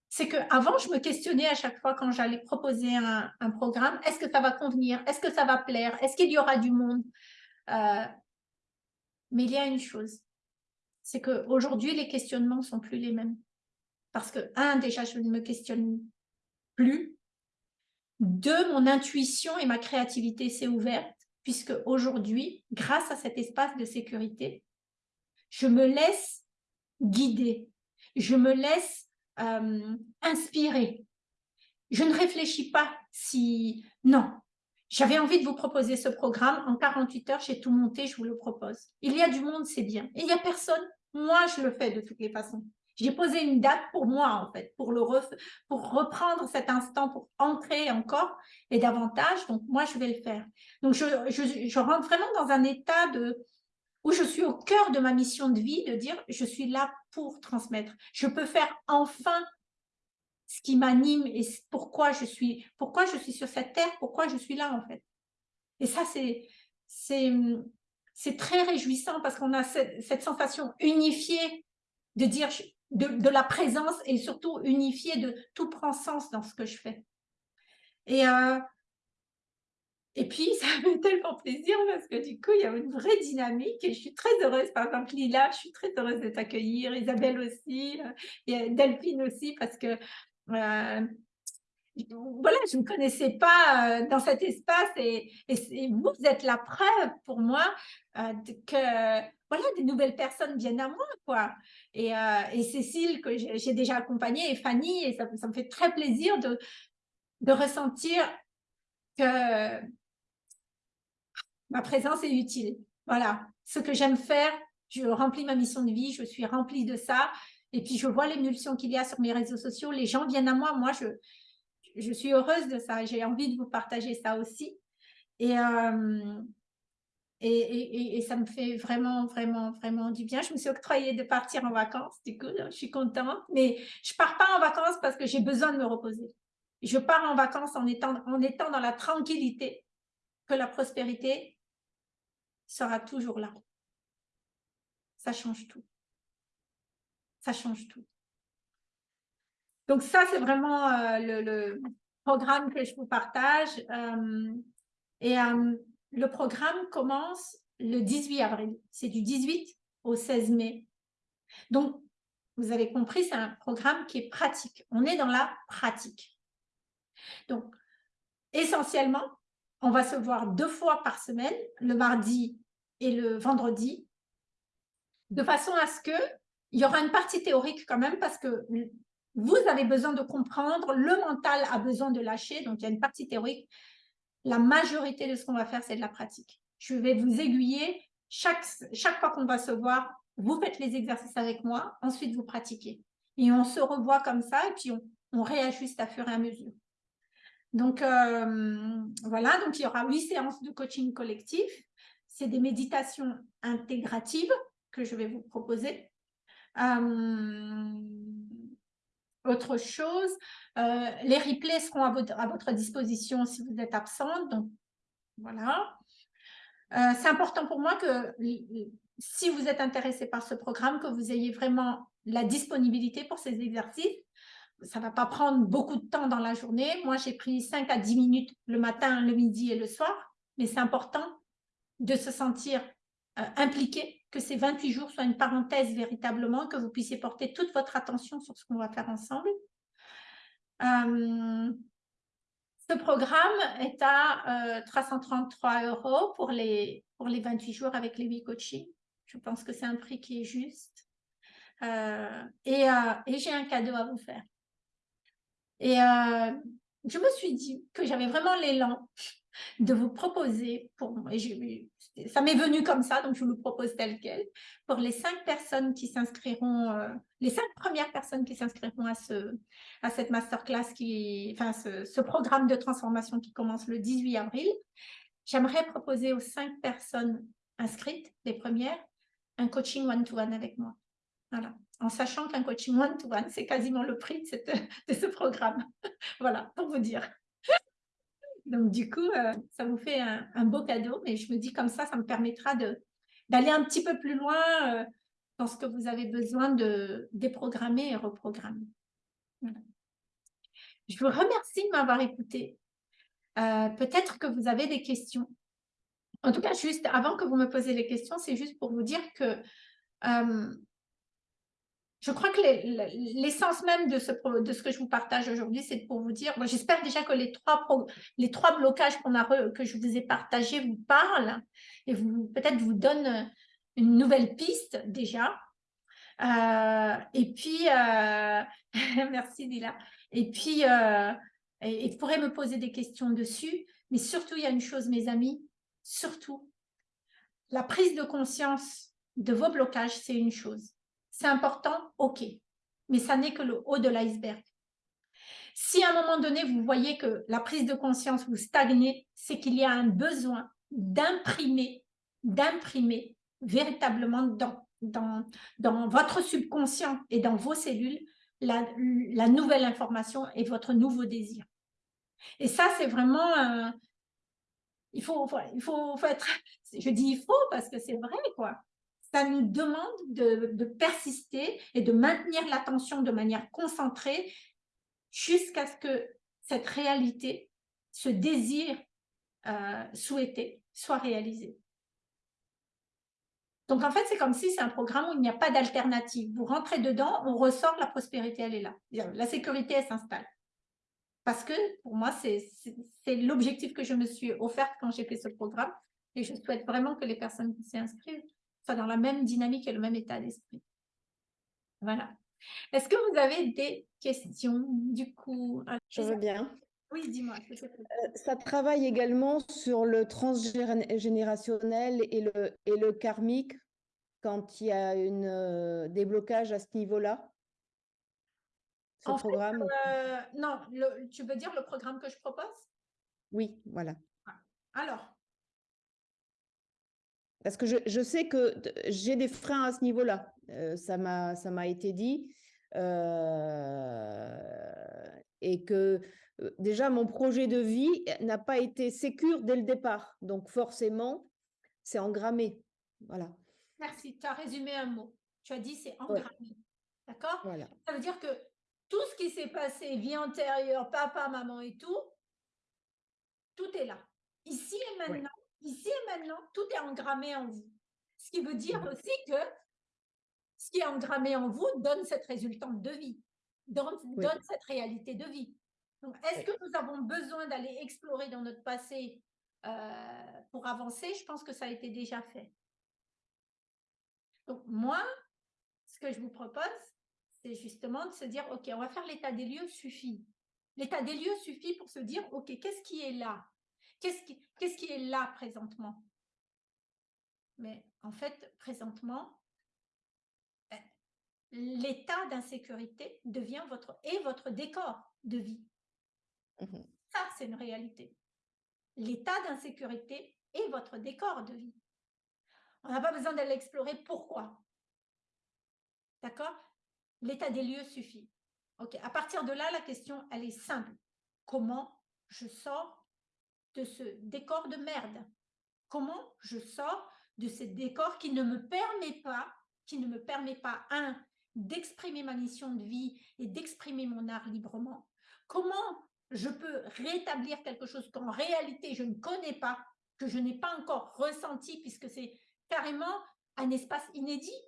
c'est qu'avant, je me questionnais à chaque fois quand j'allais proposer un, programme, est-ce que ça va convenir Est-ce que ça va plaire Est-ce qu'il y aura du monde euh, Mais il y a une chose, c'est qu'aujourd'hui, les questionnements ne sont plus les mêmes. Parce que, un, déjà, je ne me questionne plus. Deux, mon intuition et ma créativité s'est ouverte, puisque aujourd'hui, grâce à cet espace de sécurité, je me laisse guider, je me laisse euh, inspiré. Je ne réfléchis pas si... Non, j'avais envie de vous proposer ce programme. En 48 heures, j'ai tout monté, je vous le propose. Il y a du monde, c'est bien. Il n'y a personne. Moi, je le fais de toutes les façons. J'ai posé une date pour moi, en fait, pour, le pour reprendre cet instant, pour entrer encore et davantage. Donc, moi, je vais le faire. Donc, je, je rentre vraiment dans un état de, où je suis au cœur de ma mission de vie, de dire, je suis là pour transmettre. Je peux faire enfin ce qui m'anime et pourquoi je suis pourquoi je suis sur cette terre, pourquoi je suis là en fait. Et ça, c'est c'est très réjouissant parce qu'on a cette, sensation unifiée de dire de, de, la présence et surtout unifiée de tout prend sens dans ce que je fais. Et, euh, et puis, ça me fait tellement plaisir parce que du coup, il y a une vraie dynamique et je suis très heureuse. Par exemple, Lila, je suis très heureuse de t'accueillir, Isabelle aussi, euh, et Delphine aussi, parce que euh, voilà, je ne me connaissais pas euh, dans cet espace et, vous, vous êtes la preuve pour moi euh, que voilà, des nouvelles personnes viennent à moi. quoi. Et, Cécile, que j'ai déjà accompagnée, et Fanny, et ça, ça, me fait très plaisir de, de ressentir que ma présence est utile. Voilà, ce que j'aime faire, je remplis ma mission de vie, je suis remplie de ça. Et puis, je vois l'émulsion qu'il y a sur mes réseaux sociaux. Les gens viennent à moi. Moi, je, je suis heureuse de ça. J'ai envie de vous partager ça aussi. Euh, et, et, et, ça me fait vraiment, vraiment, vraiment du bien. Je me suis octroyée de partir en vacances. Du coup, je suis contente. Mais je ne pars pas en vacances parce que j'ai besoin de me reposer. Je pars en vacances en étant, en étant dans la tranquillité que la prospérité sera toujours là. Ça change tout ça change tout. Donc ça, c'est vraiment euh, le, programme que je vous partage. Euh, et euh, le programme commence le 18 avril. C'est du 18 au 16 mai. Donc, vous avez compris, c'est un programme qui est pratique. On est dans la pratique. Donc, essentiellement, on va se voir deux fois par semaine, le mardi et le vendredi, de façon à ce que il y aura une partie théorique quand même parce que vous avez besoin de comprendre, le mental a besoin de lâcher, donc il y a une partie théorique. La majorité de ce qu'on va faire, c'est de la pratique. Je vais vous aiguiller. Chaque, chaque fois qu'on va se voir, vous faites les exercices avec moi, ensuite vous pratiquez. Et on se revoit comme ça et puis on, réajuste à fur et à mesure. Donc, euh, voilà, donc il y aura huit séances de coaching collectif. C'est des méditations intégratives que je vais vous proposer. Euh, autre chose, euh, les replays seront à votre, à votre, disposition si vous êtes absente. Donc, voilà. Euh, c'est important pour moi que si vous êtes intéressé par ce programme, que vous ayez vraiment la disponibilité pour ces exercices. Ça ne va pas prendre beaucoup de temps dans la journée. Moi, j'ai pris 5 à 10 minutes le matin, le midi et le soir. Mais c'est important de se sentir impliqué que ces 28 jours soient une parenthèse véritablement, que vous puissiez porter toute votre attention sur ce qu'on va faire ensemble. Euh, ce programme est à 333 euh, euros pour les, pour les 28 jours avec les 8 coachings. Je pense que c'est un prix qui est juste. Euh, et, et j'ai un cadeau à vous faire. Et je me suis dit que j'avais vraiment l'élan de vous proposer, pour, et ça m'est venu comme ça, donc je vous le propose tel quel, pour les cinq personnes qui s'inscriront, euh, les cinq premières personnes qui s'inscriront à, ce, à cette masterclass, qui, enfin ce, programme de transformation qui commence le 18 avril, j'aimerais proposer aux cinq personnes inscrites, les premières, un coaching one-to-one avec moi. Voilà. En sachant qu'un coaching one-to-one, c'est quasiment le prix de ce programme. voilà, pour vous dire. Donc, du coup, euh, ça vous fait un, beau cadeau. Mais je me dis comme ça, ça me permettra d'aller un petit peu plus loin euh, dans ce que vous avez besoin de déprogrammer et reprogrammer. Je vous remercie de m'avoir écouté. Euh, peut-être que vous avez des questions. En tout cas, juste avant que vous me posiez les questions, c'est juste pour vous dire que je crois que l'essence même de ce, de ce que je vous partage aujourd'hui, c'est pour vous dire, j'espère déjà que les trois, les trois blocages a que je vous ai partagés vous parlent et peut-être vous donnent une nouvelle piste déjà. Euh, et puis, euh, merci Dila. Et puis, euh, et vous pourrez me poser des questions dessus, mais surtout, il y a une chose, mes amis, surtout, la prise de conscience de vos blocages, c'est une chose. C'est important, ok, mais ça n'est que le haut de l'iceberg. Si à un moment donné, vous voyez que la prise de conscience vous stagnez, c'est qu'il y a un besoin d'imprimer, d'imprimer véritablement dans, votre subconscient et dans vos cellules la, la nouvelle information et votre nouveau désir. Et ça, c'est vraiment... il faut, il faut, faut être... Je dis il faut parce que c'est vrai, quoi ça nous demande de, persister et de maintenir l'attention de manière concentrée jusqu'à ce que cette réalité, ce désir euh, souhaité soit réalisé. Donc en fait, c'est comme si c'est un programme où il n'y a pas d'alternative. Vous rentrez dedans, on ressort, la prospérité, elle est là. La sécurité, elle s'installe. Parce que pour moi, c'est l'objectif que je me suis offerte quand j'ai fait ce programme. Et je souhaite vraiment que les personnes qui s'y inscrivent dans la même dynamique et le même état d'esprit. Voilà. Est-ce que vous avez des questions du coup? Je veux bien. Oui, dis-moi. Euh, ça travaille également sur le transgénérationnel et le, et le karmique quand il y a une euh, déblocage à ce niveau-là? Ce programme? euh, Non, tu veux dire le programme que je propose? Oui, voilà. Alors, parce que je, sais que j'ai des freins à ce niveau-là. Euh, ça m'a été dit. Euh, et que euh, déjà, mon projet de vie n'a pas été sécure dès le départ. Donc, forcément, c'est engrammé. Voilà. Merci. Tu as résumé un mot. Tu as dit c'est engrammé. D'accord? Voilà. Ça veut dire que tout ce qui s'est passé, vie antérieure, papa, maman et tout, tout est là. Ici et maintenant, ici et maintenant, tout est engrammé en vous. Ce qui veut dire mmh. aussi que ce qui est engrammé en vous donne cette résultante de vie, donne, cette réalité de vie. Donc, est-ce que nous avons besoin d'aller explorer dans notre passé euh, pour avancer? Je pense que ça a été déjà fait. Donc, moi, ce que je vous propose, c'est justement de se dire, OK, on va faire l'état des lieux suffit. L'état des lieux suffit pour se dire, OK, qu'est-ce qui est là? Qu'est-ce qui, est là présentement? Mais en fait, présentement, ben, l'état d'insécurité devient votre et votre décor de vie. Mmh Ça, c'est une réalité. L'état d'insécurité est votre décor de vie. On n'a pas besoin d'aller explorer pourquoi. D'accord? L'état des lieux suffit. Ok. À partir de là, la question, elle est simple. Comment je sors de ce décor de merde. Comment je sors de ce décor qui ne me permet pas, qui ne me permet pas, un, d'exprimer ma mission de vie et d'exprimer mon art librement? Comment je peux rétablir quelque chose qu'en réalité je ne connais pas, que je n'ai pas encore ressenti puisque c'est carrément un espace inédit?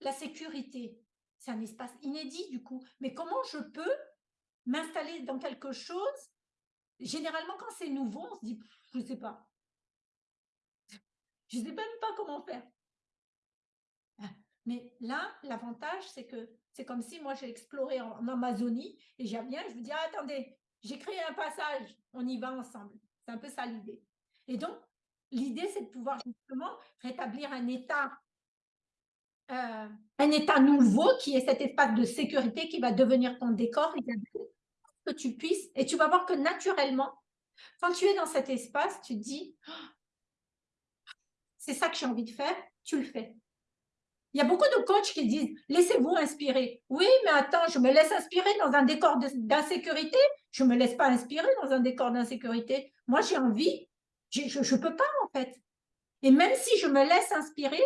La sécurité, c'est un espace inédit du coup. Mais comment je peux m'installer dans quelque chose généralement, quand c'est nouveau, on se dit, je ne sais pas. Je ne sais même pas comment faire. Ah, mais là, l'avantage, c'est que c'est comme si moi, j'ai exploré en, Amazonie et j'ai bien, je me dis, ah, attendez, j'ai créé un passage, on y va ensemble. C'est un peu ça l'idée. Et donc, l'idée, c'est de pouvoir justement rétablir un état, euh, un état nouveau qui est cet espace de sécurité qui va devenir ton décor que tu puisses, et tu vas voir que naturellement, quand tu es dans cet espace, tu te dis, c'est ça que j'ai envie de faire, tu le fais. Il y a beaucoup de coachs qui disent, laissez-vous inspirer. Oui, mais attends, je me laisse inspirer dans un décor d'insécurité. Je ne me laisse pas inspirer dans un décor d'insécurité. Moi, j'ai envie, je ne peux pas en fait. Et même si je me laisse inspirer,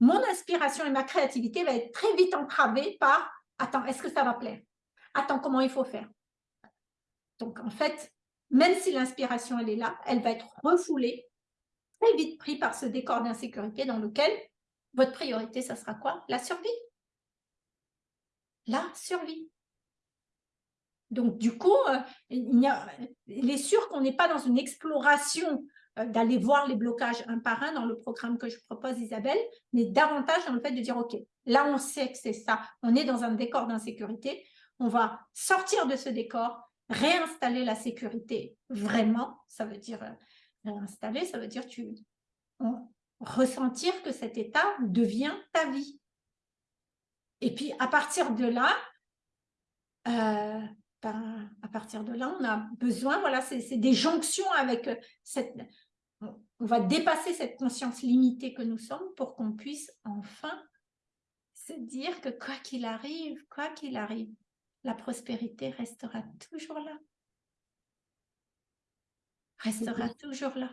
mon inspiration et ma créativité va être très vite entravée par, attends, est-ce que ça va plaire? Attends, comment il faut faire? Donc, en fait, même si l'inspiration, elle est là, elle va être refoulée, très vite pris par ce décor d'insécurité dans lequel votre priorité, ça sera quoi? La survie. La survie. Donc, du coup, euh, il, est sûr qu'on n'est pas dans une exploration euh, d'aller voir les blocages un par un dans le programme que je propose, Isabelle, mais davantage dans le fait de dire, OK, là, on sait que c'est ça. On est dans un décor d'insécurité. On va sortir de ce décor réinstaller la sécurité vraiment, ça veut dire euh, réinstaller, ça veut dire ressentir que cet état devient ta vie. Et puis à partir de là, euh, ben, à partir de là, on a besoin, voilà, c'est des jonctions avec euh, cette... On va dépasser cette conscience limitée que nous sommes pour qu'on puisse enfin se dire que quoi qu'il arrive, quoi qu'il arrive, la prospérité restera toujours là. Restera toujours là.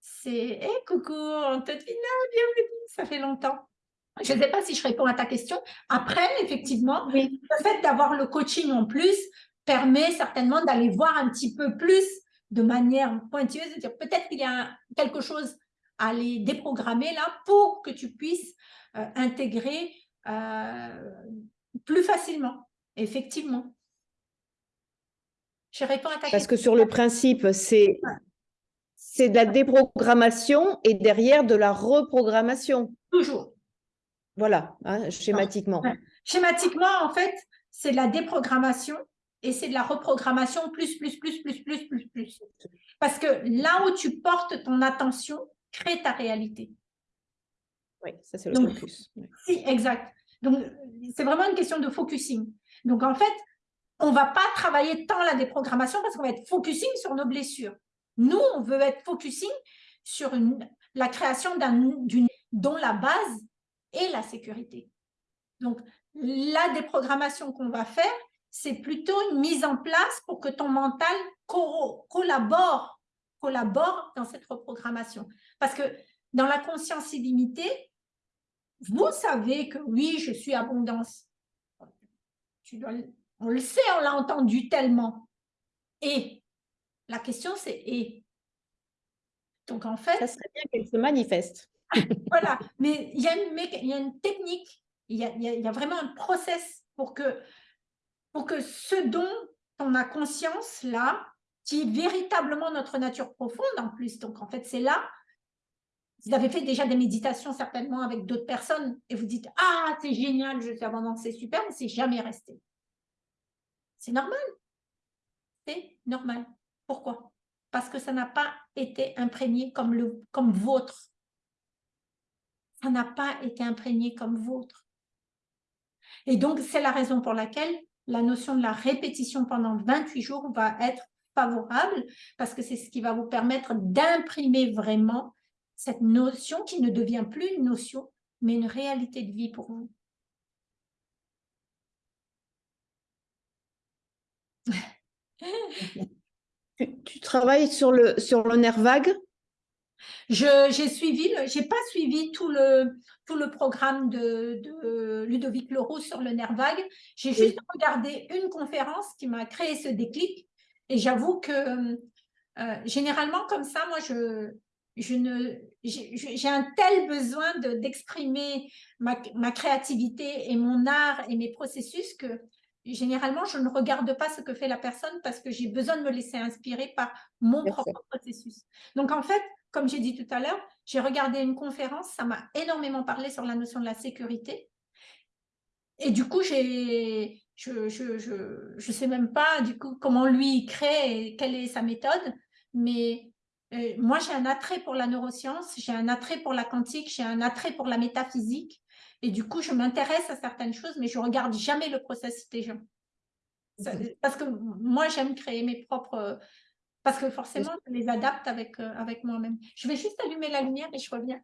C'est hey, coucou, Antonina, bienvenue, ça fait longtemps. Je ne sais pas si je réponds à ta question. Après, effectivement, le fait d'avoir le coaching en plus permet certainement d'aller voir un petit peu plus de manière pointueuse, de dire peut-être qu'il y a quelque chose à aller déprogrammer là pour que tu puisses euh, intégrer euh, plus facilement, effectivement. Je réponds à ta Parce que sur le principe, c'est c'est de la déprogrammation et derrière de la reprogrammation. Toujours. Voilà, hein, schématiquement. Schématiquement, en fait, c'est de la déprogrammation et c'est de la reprogrammation plus, plus, plus, plus, plus, plus, plus. Parce que là où tu portes ton attention, crée ta réalité. Oui, ça c'est le focus. Si, exact. Donc, c'est vraiment une question de focusing. Donc, en fait, on ne va pas travailler tant la déprogrammation parce qu'on va être focusing sur nos blessures. Nous, on veut être focusing sur la création d'une dont la base est la sécurité. Donc, la déprogrammation qu'on va faire, c'est plutôt une mise en place pour que ton mental collabore, collabore dans cette reprogrammation. Parce que dans la conscience illimitée, vous savez que oui, je suis abondance. Tu dois, on le sait, on l'a entendu tellement. Et la question, c'est et? Donc, en fait… Ça serait bien qu'elle se manifeste. voilà, mais il y, a une, il y a une technique, il y a, il y a, vraiment un process pour que, pour que ce dont on a conscience là, qui est véritablement notre nature profonde en plus, donc en fait c'est là, vous avez fait déjà des méditations certainement avec d'autres personnes et vous dites « Ah, c'est génial, je suis abondante, c'est super », mais c'est jamais resté. C'est normal. C'est normal. Pourquoi? Parce que ça n'a pas été imprégné comme, le, comme vôtre. Ça n'a pas été imprégné comme vôtre. Et donc, c'est la raison pour laquelle la notion de la répétition pendant 28 jours va être favorable, parce que c'est ce qui va vous permettre d'imprimer vraiment cette notion qui ne devient plus une notion, mais une réalité de vie pour vous. Tu, travailles sur le, sur le nerf vague? J'ai suivi, j'ai pas suivi tout le, tout le programme de, de Ludovic Leroux sur le nerf vague. J'ai juste regardé une conférence qui m'a créé ce déclic. Et j'avoue que euh, généralement, comme ça, moi, je, je ne, j'ai un tel besoin d'exprimer ma, ma, créativité et mon art et mes processus que généralement, je ne regarde pas ce que fait la personne parce que j'ai besoin de me laisser inspirer par mon propre processus. Donc, en fait, comme j'ai dit tout à l'heure, j'ai regardé une conférence, ça m'a énormément parlé sur la notion de la sécurité. Et du coup, j'ai, je ne je, je, je, sais même pas du coup comment lui crée et quelle est sa méthode, mais moi, j'ai un attrait pour la neuroscience, j'ai un attrait pour la quantique, j'ai un attrait pour la métaphysique. Et du coup, je m'intéresse à certaines choses, mais je ne regarde jamais le processus des gens. Parce que moi, j'aime créer mes propres... Parce que forcément, je les adapte avec, euh, avec moi-même. Je vais juste allumer la lumière et je reviens.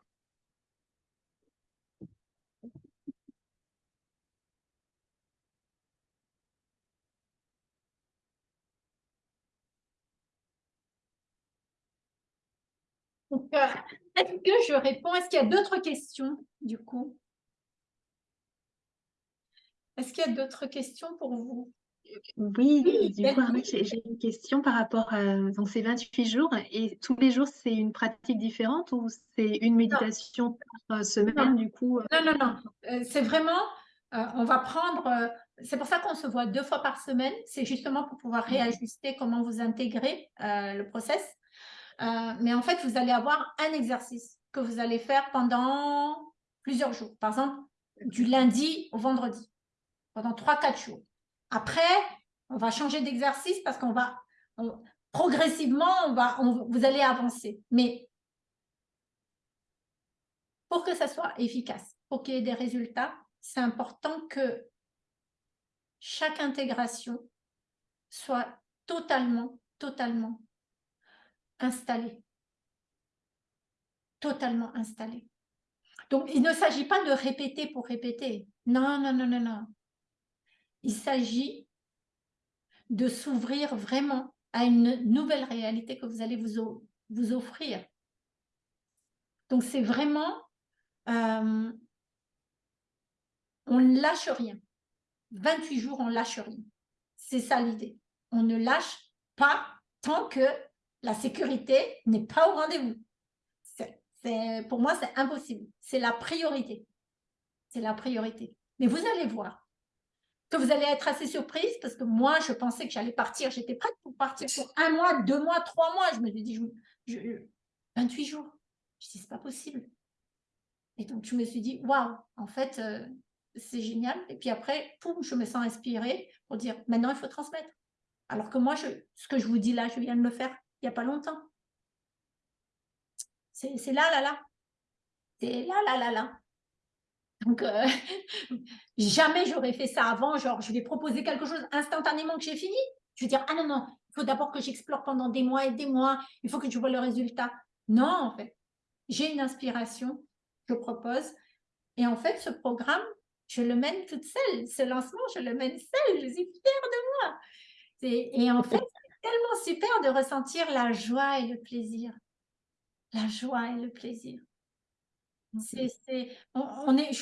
Euh, est-ce que je réponds? Est-ce qu'il y a d'autres questions, du coup? Est-ce qu'il y a d'autres questions pour vous? Oui, du coup, j'ai une question par rapport à donc ces 28 jours. Et tous les jours, c'est une pratique différente ou c'est une méditation par euh, semaine, du coup euh? Non, non, non. C'est vraiment, on va prendre... c'est pour ça qu'on se voit deux fois par semaine. C'est justement pour pouvoir réajuster comment vous intégrez le process. Euh, mais en fait, vous allez avoir un exercice que vous allez faire pendant plusieurs jours. Par exemple, du lundi au vendredi, pendant 3-4 jours. Après, On va changer d'exercice parce qu'on va, progressivement, on va, vous allez avancer. Mais pour que ça soit efficace, pour qu'il y ait des résultats, c'est important que chaque intégration soit totalement, totalement installée. Totalement installée. Donc, il ne s'agit pas de répéter pour répéter. Non, non, non, non, non. Il s'agit de s'ouvrir vraiment à une nouvelle réalité que vous allez vous, vous offrir. Donc, c'est vraiment, euh, on ne lâche rien. 28 jours, on ne lâche rien. C'est ça l'idée. On ne lâche pas tant que la sécurité n'est pas au rendez-vous. Pour moi, c'est impossible. C'est la priorité. C'est la priorité. Mais vous allez voir que vous allez être assez surprise parce que moi, je pensais que j'allais partir. J'étais prête pour partir pour un mois, deux mois, trois mois. Je me suis dit, je, 28 jours. Je dis, c'est pas possible. Et donc, je me suis dit, waouh, en fait, euh, c'est génial. Et puis après, poum, je me sens inspirée pour dire, maintenant, il faut transmettre. Alors que moi, je, ce que je vous dis là, je viens de le faire a pas longtemps. C'est là, là, là. C'est là, là, là, là. Donc, euh, jamais j'aurais fait ça avant. Genre, je vais proposer quelque chose instantanément que j'ai fini. Je vais dire, ah non, non, il faut d'abord que j'explore pendant des mois et des mois. Il faut que tu vois le résultat. Non, en fait. J'ai une inspiration, je propose. Et en fait, ce programme, je le mène toute seule. Ce lancement, je le mène seule. Je suis fière de moi. Et en fait, tellement super de ressentir la joie et le plaisir. La joie et le plaisir. C'est on, est,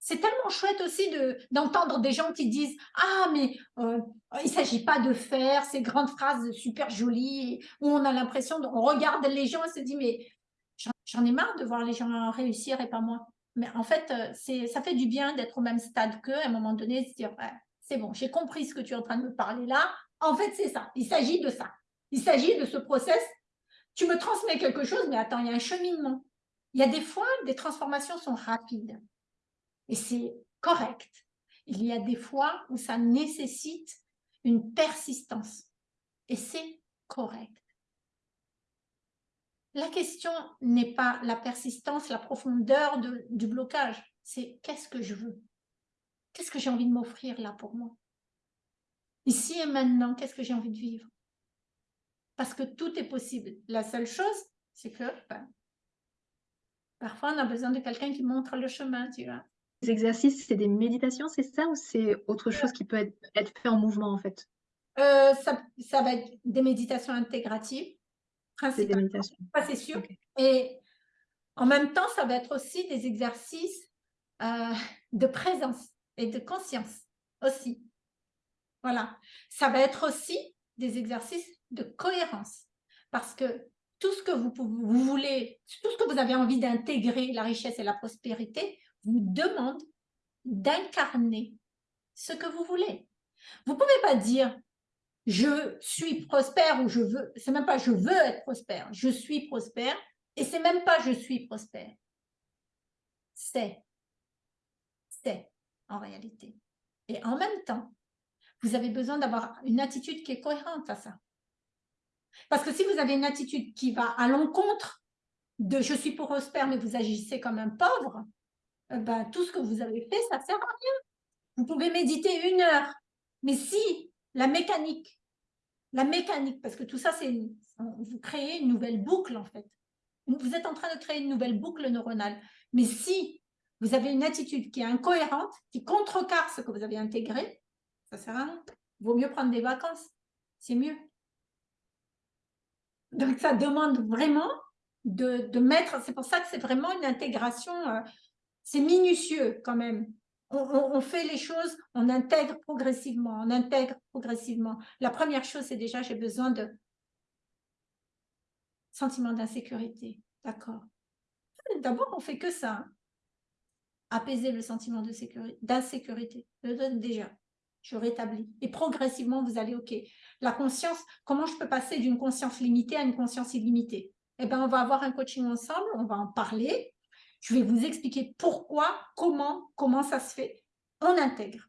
c'est tellement chouette aussi d'entendre des gens qui disent « Ah, mais euh, il ne s'agit pas de faire ces grandes phrases super jolies où on a l'impression, on regarde les gens et se dit « Mais j'en ai marre de voir les gens réussir et pas moi. » Mais en fait, euh, ça fait du bien d'être au même stade qu'eux à un moment donné, de se dire C'est bon, j'ai compris ce que tu es en train de me parler là. En fait, c'est ça. Il s'agit de ça. Il s'agit de ce process. Tu me transmets quelque chose, mais attends, il y a un cheminement. Il y a des fois, des transformations sont rapides. Et c'est correct. Il y a des fois où ça nécessite une persistance. Et c'est correct. La question n'est pas la persistance, la profondeur du blocage. C'est qu'est-ce que je veux? Qu'est-ce que j'ai envie de m'offrir là pour moi? Ici et maintenant, qu'est-ce que j'ai envie de vivre? Parce que tout est possible. La seule chose, c'est que ben, parfois, on a besoin de quelqu'un qui montre le chemin, tu vois. Les exercices, c'est des méditations, c'est ça Ou c'est autre chose qui peut être, fait en mouvement, en fait? Euh, ça, va être des méditations intégratives, principalement. c'est sûr. Et en même temps, ça va être aussi des exercices euh, de présence et de conscience aussi. Voilà. Ça va être aussi des exercices de cohérence parce que tout ce que vous, voulez, tout ce que vous avez envie d'intégrer, la richesse et la prospérité, vous demande d'incarner ce que vous voulez. Vous ne pouvez pas dire « je suis prospère » ou « je veux », c'est même pas « je veux être prospère »,« je suis prospère » et c'est même pas « je suis prospère ». C'est, c'est en réalité. Et en même temps, vous avez besoin d'avoir une attitude qui est cohérente à ça. Parce que si vous avez une attitude qui va à l'encontre de « je suis prospère, mais vous agissez comme un pauvre eh ben, tout ce que vous avez fait, ça ne sert à rien. Vous pouvez méditer une heure, mais si la mécanique, la mécanique, parce que tout ça, c'est vous créez une nouvelle boucle en fait. Vous êtes en train de créer une nouvelle boucle neuronale. Mais si vous avez une attitude qui est incohérente, qui contrecarre ce que vous avez intégré, ça sert à rien. Vaut mieux prendre des vacances. C'est mieux. Donc, ça demande vraiment de, mettre, c'est pour ça que c'est vraiment une intégration, euh, c'est minutieux quand même. On, fait les choses, on intègre progressivement, on intègre progressivement. La première chose, c'est déjà, j'ai besoin de sentiment d'insécurité. D'accord. D'abord, on fait que ça. Hein. Apaiser le sentiment d'insécurité. Déjà je rétablis. Et progressivement, vous allez, OK, la conscience, comment je peux passer d'une conscience limitée à une conscience illimitée? Eh bien, on va avoir un coaching ensemble, on va en parler. Je vais vous expliquer pourquoi, comment, comment ça se fait. On intègre.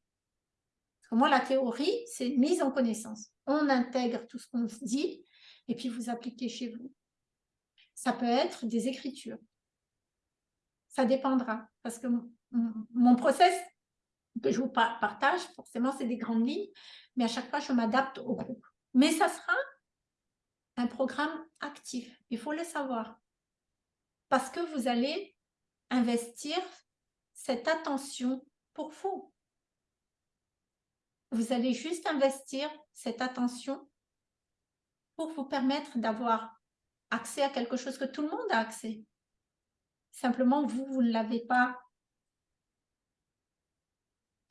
moi, la théorie, c'est mise en connaissance. On intègre tout ce qu'on se dit et puis vous appliquez chez vous. Ça peut être des écritures. Ça dépendra. Parce que mon process que je vous partage, forcément, c'est des grandes lignes, mais à chaque fois, je m'adapte au groupe. Mais ça sera un programme actif. Il faut le savoir. Parce que vous allez investir cette attention pour vous. Vous allez juste investir cette attention pour vous permettre d'avoir accès à quelque chose que tout le monde a accès. Simplement, vous, vous ne l'avez pas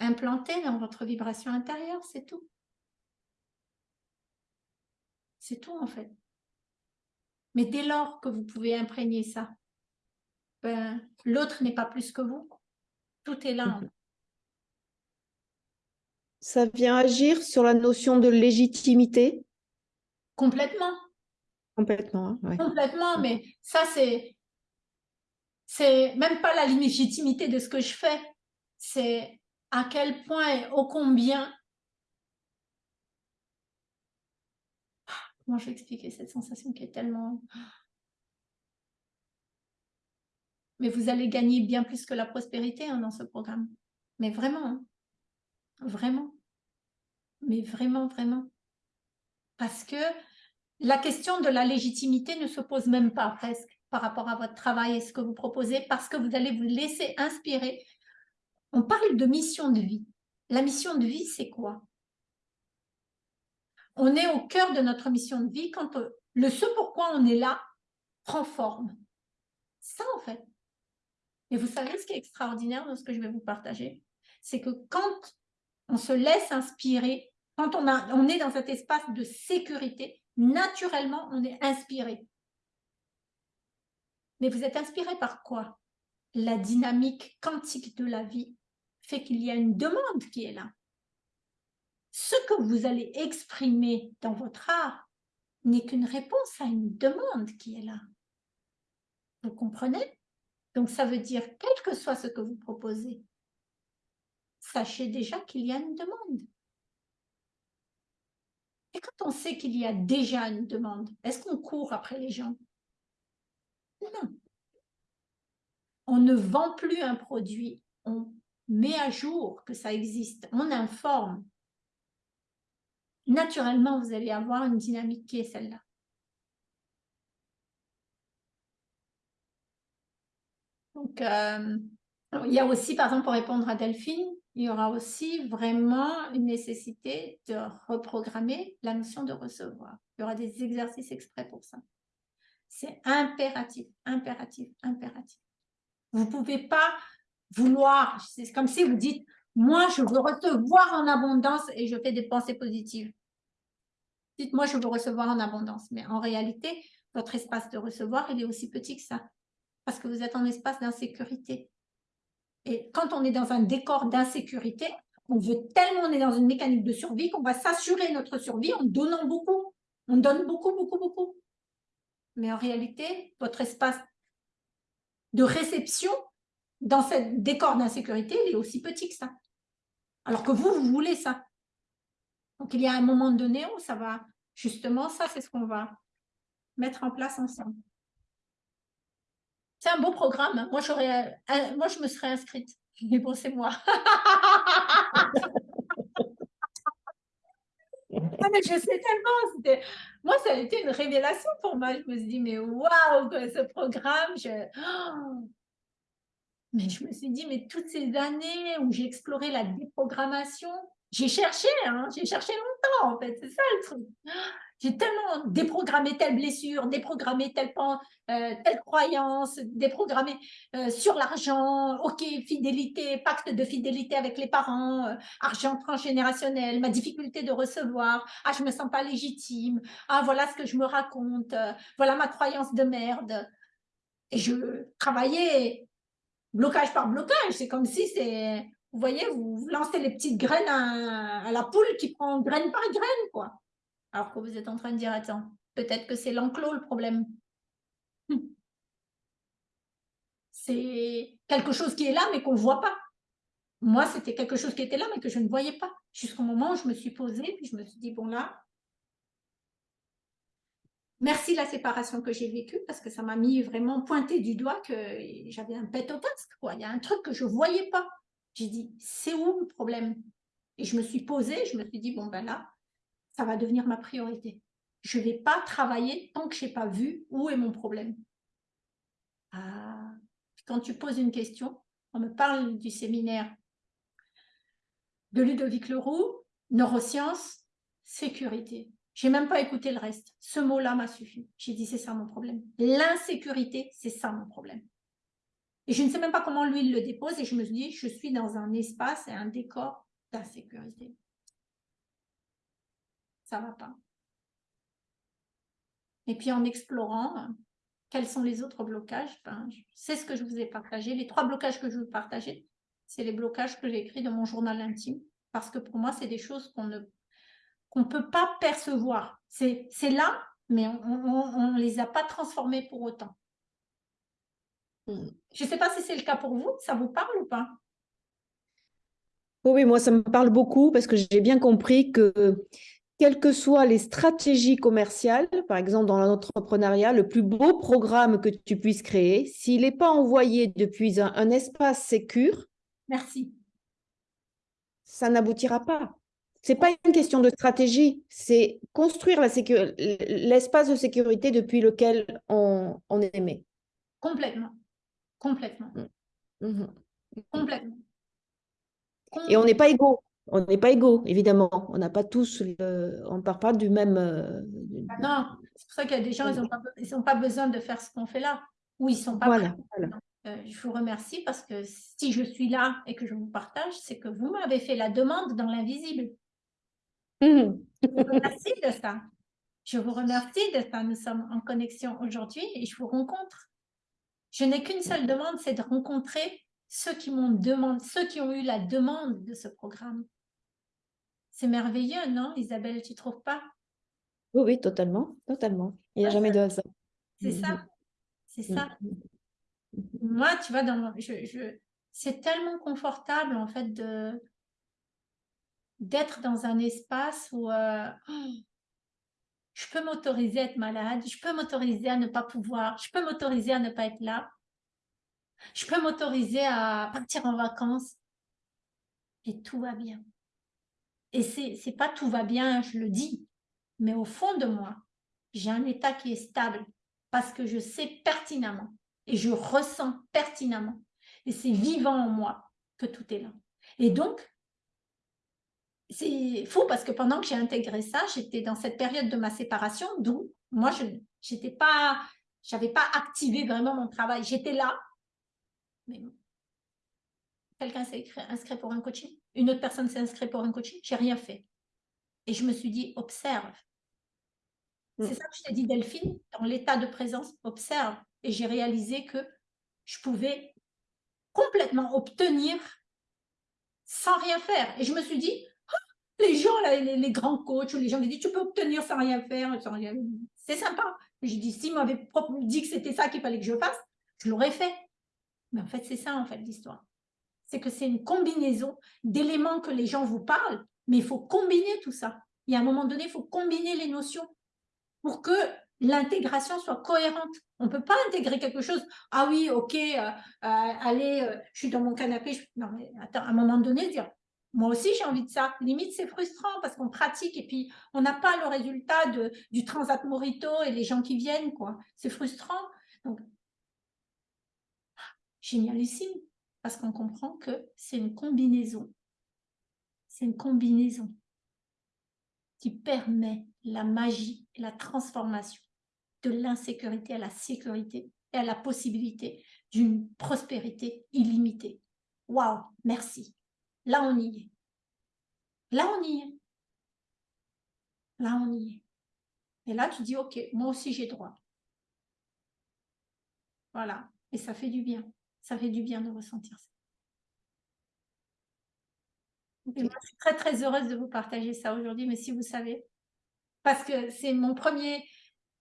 implanté dans votre vibration intérieure, c'est tout. C'est tout en fait. Mais dès lors que vous pouvez imprégner ça, ben, l'autre n'est pas plus que vous. Tout est là. Ça vient agir sur la notion de légitimité? Complètement. Complètement, hein, Complètement, mais ça, c'est c'est même pas la légitimité de ce que je fais, c'est à quel point et ô combien comment je vais expliquer cette sensation qui est tellement mais vous allez gagner bien plus que la prospérité hein, dans ce programme mais vraiment hein. vraiment mais vraiment vraiment parce que la question de la légitimité ne se pose même pas presque par rapport à votre travail et ce que vous proposez parce que vous allez vous laisser inspirer. On parle de mission de vie. La mission de vie, c'est quoi? On est au cœur de notre mission de vie quand euh, le ce pourquoi on est là prend forme. Ça, en fait. Et vous savez ce qui est extraordinaire dans ce que je vais vous partager? C'est que quand on se laisse inspirer, quand on, on est dans cet espace de sécurité, naturellement, on est inspiré. Mais vous êtes inspiré par quoi? La dynamique quantique de la vie fait qu'il y a une demande qui est là. Ce que vous allez exprimer dans votre art n'est qu'une réponse à une demande qui est là. Vous comprenez? Donc ça veut dire, quel que soit ce que vous proposez, sachez déjà qu'il y a une demande. Et quand on sait qu'il y a déjà une demande, est-ce qu'on court après les gens? Non. On ne vend plus un produit, on met à jour que ça existe, on informe. Naturellement, vous allez avoir une dynamique qui est celle-là. Donc, euh, il y a aussi, par exemple, pour répondre à Delphine, il y aura aussi vraiment une nécessité de reprogrammer la notion de recevoir. Il y aura des exercices exprès pour ça. C'est impératif, impératif, impératif. Vous ne pouvez pas vouloir, c'est comme si vous dites, moi je veux recevoir en abondance et je fais des pensées positives. Dites, moi je veux recevoir en abondance. Mais en réalité, votre espace de recevoir, il est aussi petit que ça. Parce que vous êtes en espace d'insécurité. Et quand on est dans un décor d'insécurité, on veut tellement, on est dans une mécanique de survie qu'on va s'assurer notre survie en donnant beaucoup. On donne beaucoup, beaucoup, beaucoup. Mais en réalité, votre espace de réception dans ce décor d'insécurité, il est aussi petit que ça. Alors que vous, vous voulez ça. Donc, il y a un moment donné où ça va, justement, ça, c'est ce qu'on va mettre en place ensemble. C'est un beau programme. Hein. Moi, euh, moi, je me serais inscrite. Mais bon, c'est moi. Ah, mais je sais tellement. Moi, ça a été une révélation pour moi. Je me suis dit, mais waouh, ce programme. Je... Mais je me suis dit, mais toutes ces années où j'ai exploré la déprogrammation, j'ai cherché, hein, j'ai cherché longtemps en fait, c'est ça le truc j'ai tellement déprogrammé telle blessure, déprogrammé telle, euh, telle croyance, déprogrammé euh, sur l'argent, ok, fidélité, pacte de fidélité avec les parents, euh, argent transgénérationnel, ma difficulté de recevoir, ah, je me sens pas légitime, ah, voilà ce que je me raconte, voilà ma croyance de merde. Et je travaillais blocage par blocage, c'est comme si c'est, vous voyez, vous lancez les petites graines à, à la poule qui prend graine par graine, quoi. Alors que vous êtes en train de dire, attends, peut-être que c'est l'enclos le problème. C'est quelque chose qui est là, mais qu'on ne voit pas. moi, c'était quelque chose qui était là, mais que je ne voyais pas. Jusqu'au moment où je me suis posée, puis je me suis dit, bon là, merci la séparation que j'ai vécue, parce que ça m'a mis vraiment pointé du doigt que j'avais un pet au casque. Il y a un truc que je ne voyais pas. J'ai dit, c'est où le problème? Et je me suis posée, je me suis dit, bon ben là, ça va devenir ma priorité. Je ne vais pas travailler tant que je n'ai pas vu où est mon problème. Ah. Quand tu poses une question, on me parle du séminaire de Ludovic Leroux, neurosciences, sécurité. Je n'ai même pas écouté le reste. Ce mot-là m'a suffi. J'ai dit, c'est ça mon problème. L'insécurité, c'est ça mon problème. Et je ne sais même pas comment lui, il le dépose. Et je me suis dit, je suis dans un espace et un décor d'insécurité. Ça ne va pas. Et puis en explorant, quels sont les autres blocages ben, C'est ce que je vous ai partagé. Les trois blocages que je vous partager, c'est les blocages que j'ai écrits dans mon journal intime. Parce que pour moi, c'est des choses qu'on ne qu'on peut pas percevoir. C'est là, mais on ne les a pas transformés pour autant. Hmm. Je ne sais pas si c'est le cas pour vous. Ça vous parle ou pas? Oui, moi, ça me parle beaucoup parce que j'ai bien compris que quelles que soient les stratégies commerciales, par exemple dans l'entrepreneuriat, le plus beau programme que tu puisses créer, s'il n'est pas envoyé depuis un, espace sécure, Merci. ça n'aboutira pas. Ce n'est pas une question de stratégie, c'est construire l'espace de sécurité depuis lequel on, on émet. Complètement. Complètement. Mm. Mm-hmm. Complètement. Et on n'est pas égaux on n'est pas égaux, évidemment. On n'a pas tous, on ne part pas du même. Euh, ah non, c'est pour ça qu'il y a des gens, ils n'ont pas, pas, besoin de faire ce qu'on fait là. Ou ils sont pas. Voilà. Euh, je vous remercie parce que si je suis là et que je vous partage, c'est que vous m'avez fait la demande dans l'invisible. Mmh. Je vous remercie de ça. Je vous remercie de ça. Nous sommes en connexion aujourd'hui et je vous rencontre. Je n'ai qu'une seule demande, c'est de rencontrer ceux qui m'ont demandé, ceux qui ont eu la demande de ce programme. C'est merveilleux, non, Isabelle, tu ne trouves pas? Oui, oui, totalement, totalement. Il n'y a jamais de hasard. C'est ça, mm-hmm. c'est ça. Mm-hmm. Moi, tu vois, dans je, c'est tellement confortable, en fait, de d'être dans un espace où euh, je peux m'autoriser à être malade, je peux m'autoriser à ne pas pouvoir, je peux m'autoriser à ne pas être là, je peux m'autoriser à partir en vacances et tout va bien. Et c'est pas tout va bien, je le dis, mais au fond de moi, j'ai un état qui est stable parce que je sais pertinemment et je ressens pertinemment et c'est vivant en moi que tout est là. Et donc, c'est fou parce que pendant que j'ai intégré ça, j'étais dans cette période de ma séparation d'où moi, je n'avais pas, pas activé vraiment mon travail. J'étais là, mais quelqu'un s'est inscrit pour un coaching, une autre personne s'est inscrite pour un coaching, j'ai rien fait. Et je me suis dit, observe. Mm. C'est ça que je t'ai dit, Delphine, dans l'état de présence, observe. Et j'ai réalisé que je pouvais complètement obtenir sans rien faire. Et je me suis dit, les gens, les, grands coachs, les gens qui disent, tu peux obtenir sans rien faire, c'est sympa. J'ai dit, si m'avait dit que c'était ça qu'il fallait que je fasse, je l'aurais fait. Mais en fait, c'est ça, en fait, l'histoire c'est que c'est une combinaison d'éléments que les gens vous parlent, mais il faut combiner tout ça. Il y a un moment donné, il faut combiner les notions pour que l'intégration soit cohérente. On ne peut pas intégrer quelque chose, ah oui, ok, euh, euh, allez, euh, je suis dans mon canapé. Non, mais attends, à un moment donné, dire, moi aussi j'ai envie de ça. Limite, c'est frustrant parce qu'on pratique et puis on n'a pas le résultat du Transat Morito et les gens qui viennent. C'est frustrant. Donc, génialissime parce qu'on comprend que c'est une combinaison. C'est une combinaison qui permet la magie et la transformation de l'insécurité à la sécurité et à la possibilité d'une prospérité illimitée. Waouh, merci. Là, on y est. Là, on y est. Là, on y est. Et là, tu dis, OK, moi aussi, j'ai droit. Voilà. Et ça fait du bien ça fait du bien de ressentir ça. je suis très, très heureuse de vous partager ça aujourd'hui, mais si vous savez, parce que c'est mon premier,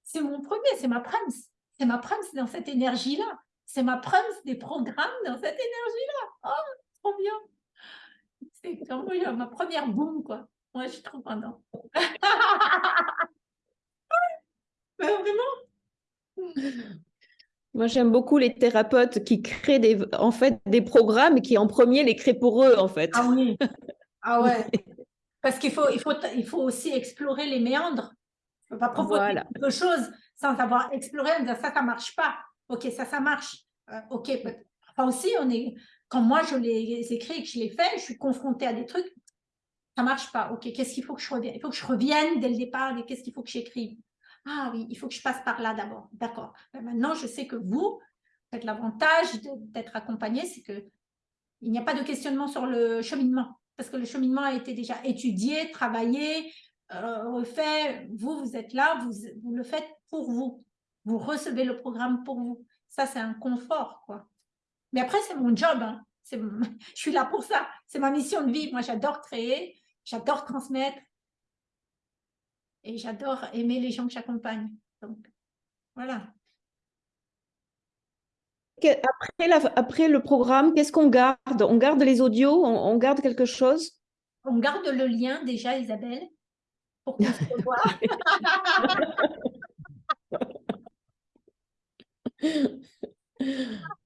c'est mon premier, c'est ma prince, c'est ma prince dans cette énergie-là, c'est ma prince des programmes dans cette énergie-là. Oh, trop bien. C'est comme ma première boum, quoi. Moi, je suis trop contente. vraiment. Moi, j'aime beaucoup les thérapeutes qui créent des, en fait, des programmes et qui, en premier, les créent pour eux, en fait. Ah oui. Ah ouais. Parce qu'il faut, il faut, il faut aussi explorer les méandres. Il ne faut pas proposer quelque chose sans avoir exploré, en disant ça, ça ne marche pas. Ok, ça, ça marche. Euh, ok, enfin aussi, on est, quand moi je les écris et que je les fais, je suis confrontée à des trucs, ça ne marche pas. Ok, qu'est-ce qu'il faut que je revienne? Il faut que je revienne dès le départ qu'est-ce qu'il faut que j'écrive? Ah oui, il faut que je passe par là d'abord. D'accord. Ben, maintenant, je sais que vous, l'avantage d'être accompagné, c'est que il n'y a pas de questionnement sur le cheminement, parce que le cheminement a été déjà étudié, travaillé, euh, refait. Vous, vous êtes là, vous, vous le faites pour vous. Vous recevez le programme pour vous. Ça, c'est un confort, quoi. Mais après, c'est mon job. Hein. Je suis là pour ça. C'est ma mission de vie. Moi, j'adore créer, j'adore transmettre et j'adore aimer les gens que j'accompagne. Donc, voilà. Après, après le programme, qu'est-ce qu'on garde? On garde les audios? On, garde quelque chose? On garde le lien déjà, Isabelle, pour qu'on se revoie.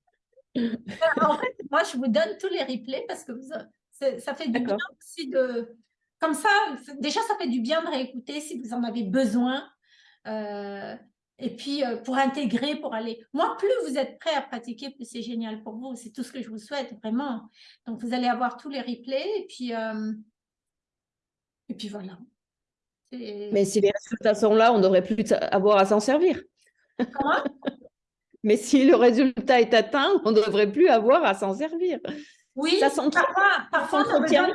en fait, moi, je vous donne tous les replays parce que ça fait du bien aussi de... Comme ça, déjà, ça fait du bien de réécouter si vous en avez besoin. Euh, et puis, euh, pour intégrer, pour aller... Moi, plus vous êtes prêt à pratiquer, plus c'est génial pour vous. C'est tout ce que je vous souhaite, vraiment. Donc, vous allez avoir tous les replays. Et puis, euh, et puis voilà. Mais si les résultats sont là, on devrait plus avoir à s'en servir. Comment? mais si le résultat est atteint, on ne devrait plus avoir à s'en servir. Oui, ça parfois, parfois, on a besoin,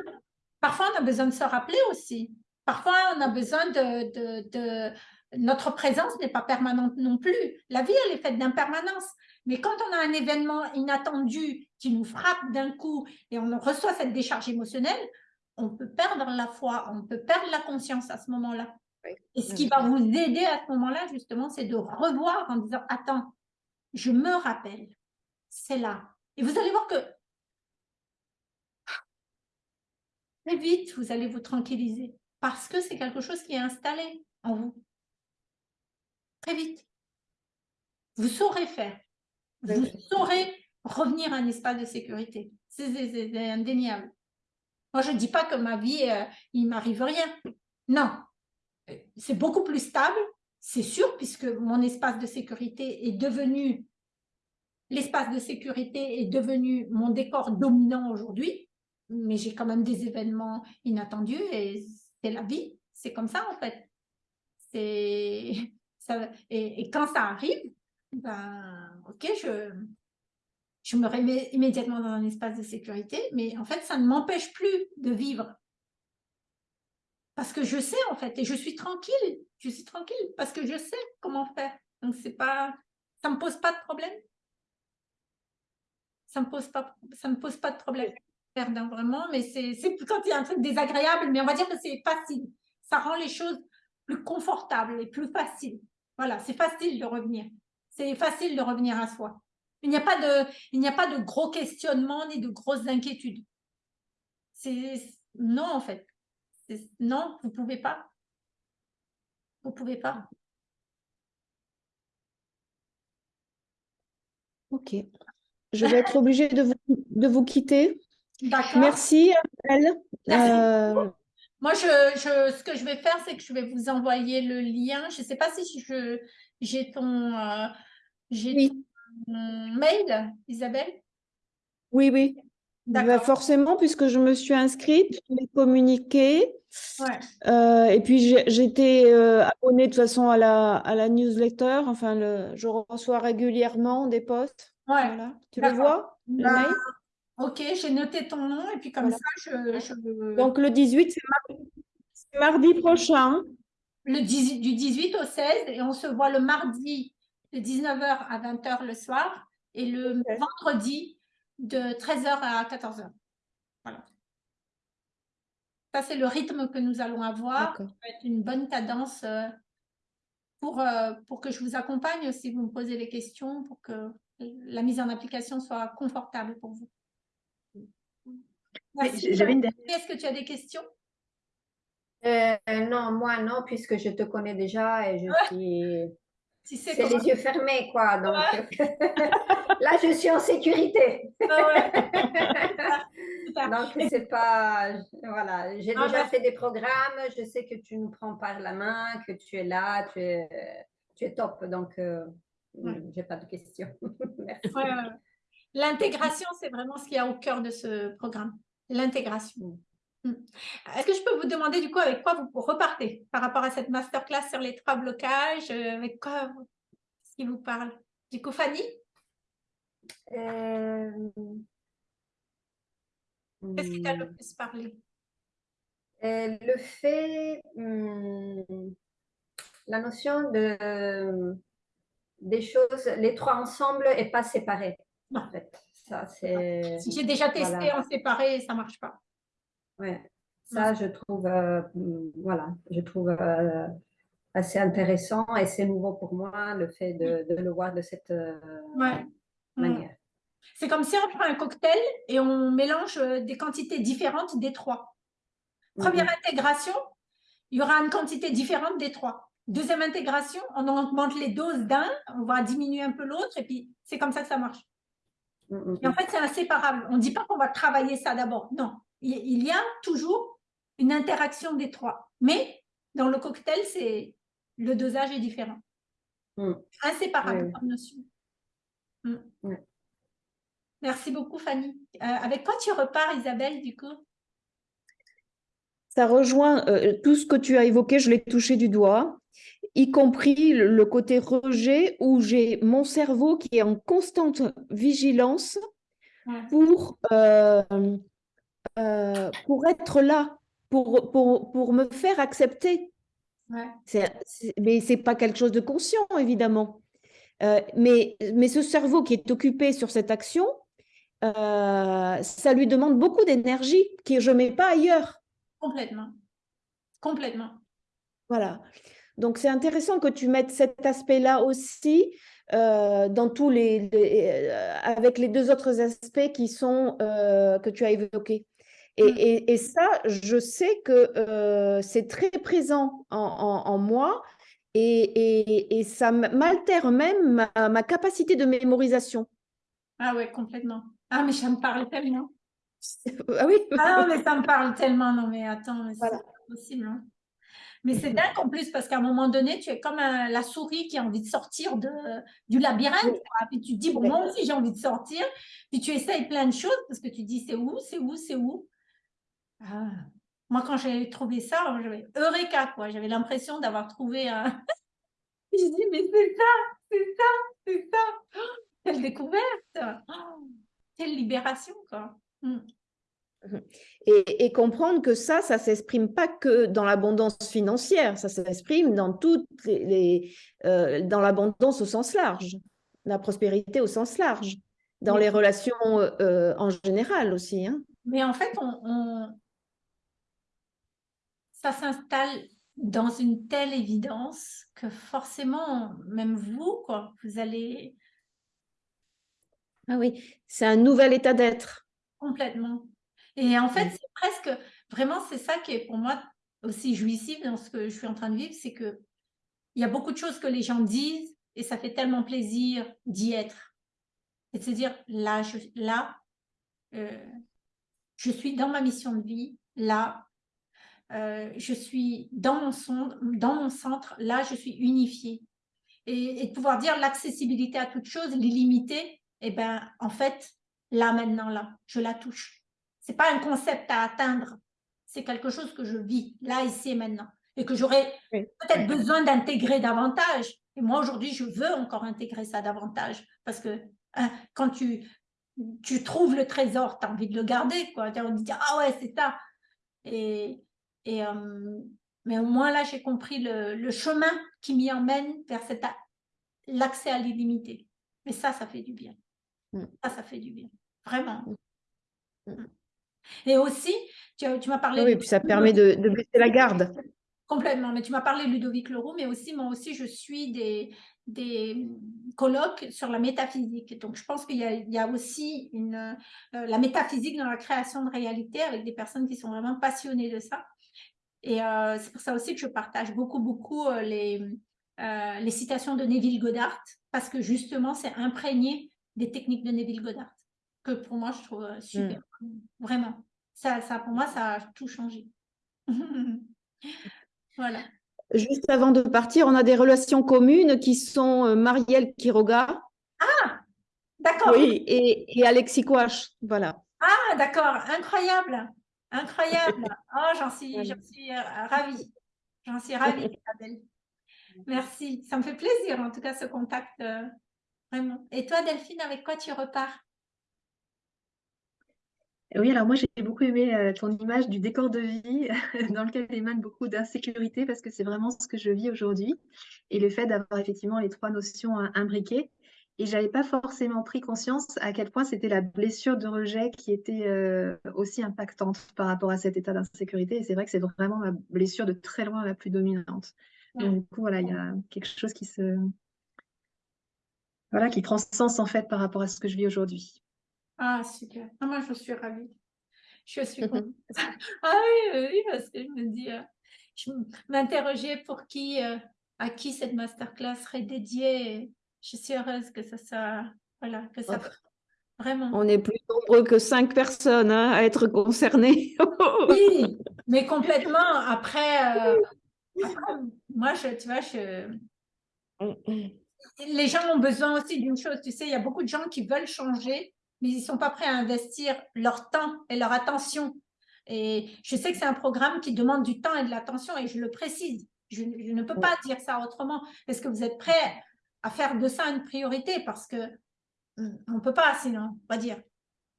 parfois, on a besoin de se rappeler aussi. Parfois, on a besoin de... de, Notre présence n'est pas permanente non plus. La vie, elle est faite d'impermanence. Mais quand on a un événement inattendu qui nous frappe d'un coup et on reçoit cette décharge émotionnelle, on peut perdre la foi, on peut perdre la conscience à ce moment-là. Et ce qui va vous aider à ce moment-là, justement, c'est de revoir en disant, attends, je me rappelle, c'est là. Et vous allez voir que très vite, vous allez vous tranquilliser parce que c'est quelque chose qui est installé en vous. Très vite. Vous saurez faire. Vous saurez revenir à un espace de sécurité. C'est indéniable. Moi, je ne dis pas que ma vie, euh, il ne m'arrive rien. Non. C'est beaucoup plus stable, c'est sûr, puisque mon espace de sécurité est devenu, l'espace de sécurité est devenu mon décor dominant aujourd'hui, mais j'ai quand même des événements inattendus et c'est la vie, c'est comme ça en fait. Et, et, quand ça arrive, ben, ok, je, je me remets immédiatement dans un espace de sécurité, mais en fait, ça ne m'empêche plus de vivre parce que je sais en fait, et je suis tranquille, je suis tranquille parce que je sais comment faire. Donc c'est pas, ça me pose pas de problème. Ça me pose pas, ça me pose pas de problème. Perdant vraiment, mais c'est quand il y a un truc désagréable, mais on va dire que c'est facile. Ça rend les choses plus confortables et plus faciles. Voilà, c'est facile de revenir. C'est facile de revenir à soi. Il n'y a pas de, a pas de gros questionnements ni de grosses inquiétudes. C'est non en fait. Non, vous ne pouvez pas. Vous ne pouvez pas. Ok. Je vais être obligée de vous, de vous quitter. D'accord. Merci. Euh, Moi, je, je, ce que je vais faire, c'est que je vais vous envoyer le lien. Je ne sais pas si j'ai ton, euh, ton mail, Isabelle. Oui, oui. Bah, forcément, puisque je me suis inscrite, je l'ai communiqué. Euh, et puis, j'étais euh, abonnée de toute façon à la, à la newsletter. Enfin, le, je reçois régulièrement des posts. Voilà. Tu le vois, le bah, mail Ok, j'ai noté ton nom et puis comme ça, je, Donc, le 18, c'est mardi, prochain. Le du 18 au 16 et on se voit le mardi de 19h à 20h le soir et le vendredi de 13h à 14h. Voilà. Ça, c'est le rythme que nous allons avoir. Ça va être une bonne cadence euh, pour, euh, pour que je vous accompagne si vous me posez les questions, pour que la mise en application soit confortable pour vous. Dernière. Est-ce que tu as des questions? Euh, Non, moi non, puisque je te connais déjà et je suis... Tu c'est les yeux fermés, quoi. Donc là, je suis en sécurité. Ah donc c'est pas, voilà. J'ai déjà fait des programmes. Je sais que tu nous prends par la main, que tu es là, tu es, tu es top. Donc euh, j'ai pas de questions. Merci. L'intégration, c'est vraiment ce qu'il y a au cœur de ce programme. L'intégration. Mm. Est-ce que je peux vous demander du coup avec quoi vous repartez par rapport à cette masterclass sur les trois blocages euh, Avec quoi ce qui vous parle? Du coup, Fanny? Euh, Qu'est-ce qui t'a le hmm. plus parlé? Euh, Le fait, hmm, la notion de des choses, les trois ensemble et pas séparés. En fait, ça c'est. Si j'ai déjà testé en séparé, ça marche pas. Ouais, ça je trouve, euh, voilà, je trouve euh, assez intéressant et c'est nouveau pour moi le fait de, de le voir de cette manière. C'est comme si on prend un cocktail et on mélange euh, des quantités différentes des trois. Première mhm. intégration, il y aura une quantité différente des trois. Deuxième intégration, on augmente les doses d'un, on va diminuer un peu l'autre, et puis c'est comme ça que ça marche. Mhm. Et en fait, c'est inséparable. On ne dit pas qu'on va travailler ça d'abord. Non, il y a toujours une interaction des trois. Mais dans le cocktail, c'est le dosage est différent. Mhm. Inséparable comme notion. Merci beaucoup, Fanny. Euh, avec quoi tu repars, Isabelle, du coup? Ça rejoint euh, tout ce que tu as évoqué, je l'ai touché du doigt, y compris le, côté rejet où j'ai mon cerveau qui est en constante vigilance pour, euh, pour être là, pour, pour, pour me faire accepter. Ouais. mais ce n'est pas quelque chose de conscient, évidemment. mais, mais ce cerveau qui est occupé sur cette action, euh, ça lui demande beaucoup d'énergie que je ne mets pas ailleurs. Complètement. Complètement. Voilà. Donc, c'est intéressant que tu mettes cet aspect-là aussi euh, dans tous les, euh, avec les deux autres aspects qui sont, que tu as évoqués. Et, mm. et, et, ça, je sais que c'est très présent en, en, moi et, et, ça m'altère même ma, ma, capacité de mémorisation. Ah ouais, complètement. Ah, mais ça me parle tellement. Ah oui Ah non, mais ça me parle tellement. Non, mais attends, c'est pas possible. Hein. Mais c'est dingue en plus parce qu'à un moment donné, tu es comme la souris qui a envie de sortir de, du labyrinthe. Puis tu te dis, bon, moi aussi j'ai envie de sortir. Puis tu essayes plein de choses parce que tu dis, c'est où, c'est où, c'est où? Ah. Moi, quand j'ai trouvé ça, j'avais Eureka, quoi. J'avais l'impression d'avoir trouvé un. je dis, mais c'est ça, c'est ça, c'est ça. Oh, quelle découverte. Oh quelle libération, quoi. Mm. Et, et, comprendre que ça, ça ne s'exprime pas que dans l'abondance financière, ça s'exprime dans toutes les, euh, dans l'abondance au sens large, la prospérité au sens large, dans les relations euh, en général aussi. Hein. Mais en fait, on, ça s'installe dans une telle évidence que forcément, même vous, quoi, vous allez ah oui, c'est un nouvel état d'être. Complètement. Et en fait, c'est presque, vraiment, c'est ça qui est pour moi aussi jouissif dans ce que je suis en train de vivre, c'est que il y a beaucoup de choses que les gens disent et ça fait tellement plaisir d'y être. Et de se dire, là, je, là, euh, je suis dans ma mission de vie, là, euh, je suis dans mon, son, dans mon centre, là, je suis unifiée. Et, et de pouvoir dire l'accessibilité à toute chose, l'illimité, eh ben, en fait, là, maintenant, là, je la touche. C'est pas un concept à atteindre, c'est quelque chose que je vis, là, ici et maintenant, et que j'aurais peut-être besoin d'intégrer davantage. Et moi, aujourd'hui, je veux encore intégrer ça davantage, parce que hein, quand tu, tu trouves le trésor, tu as envie de le garder, quoi. Tu as envie de dire, ah ouais, c'est ça. Et, et euh, mais au moins, là, j'ai compris le, le chemin qui m'y emmène vers l'accès à l'illimité. Mais ça, ça fait du bien. Mm. Ça, ça fait du bien. Vraiment. Mm. Mm. Et aussi, tu, tu m'as parlé... Oui, puis ça permet de, de baisser la garde. Complètement. Mais tu m'as parlé Ludovic Leroux, mais aussi, moi aussi, je suis des, des colloques sur la métaphysique. Donc, je pense qu'il y, a aussi une, euh, la métaphysique dans la création de réalité avec des personnes qui sont vraiment passionnées de ça. Et euh, c'est pour ça aussi que je partage beaucoup, beaucoup euh, les, les citations de Neville Goddard, parce que justement, c'est imprégné des techniques de Neville Goddard, que pour moi, je trouve super. Mm. Vraiment. Ça, ça, pour moi, ça a tout changé. voilà. Juste avant de partir, on a des relations communes qui sont euh, Marielle Quiroga. Ah, d'accord. Oui, et, et Alexis Kouach, voilà. Ah, d'accord, incroyable, incroyable. Oh, j'en suis, suis euh, ravie. J'en suis ravie, Isabelle. Merci, ça me fait plaisir en tout cas ce contact, euh, vraiment. Et toi, Delphine, avec quoi tu repars? Oui, alors moi j'ai beaucoup aimé euh, ton image du décor de vie dans lequel émane beaucoup d'insécurité parce que c'est vraiment ce que je vis aujourd'hui et le fait d'avoir effectivement les trois notions euh, imbriquées. Et j'avais pas forcément pris conscience à quel point c'était la blessure de rejet qui était euh, aussi impactante par rapport à cet état d'insécurité. Et c'est vrai que c'est vraiment ma blessure de très loin la plus dominante. Donc du coup, voilà, il y a quelque chose qui se voilà, qui prend sens en fait par rapport à ce que je vis aujourd'hui. Ah, super. Ah, moi, je suis ravie. Je suis contente. ah oui, oui, parce que je me dis, euh, je m'interrogeais pour qui, euh, à qui cette masterclass serait dédiée. Je suis heureuse que ça soit, voilà, que ça, vraiment. On est plus nombreux que cinq personnes hein, à être concernées. oui, mais complètement. Après, euh, moi, je, tu vois, je... Les gens ont besoin aussi d'une chose, tu sais, il y a beaucoup de gens qui veulent changer, mais ils ne sont pas prêts à investir leur temps et leur attention. Et je sais que c'est un programme qui demande du temps et de l'attention, et je le précise. Je, ne peux pas dire ça autrement. Est-ce que vous êtes prêts à faire de ça une priorité Parce que on ne peut pas, sinon, on va dire.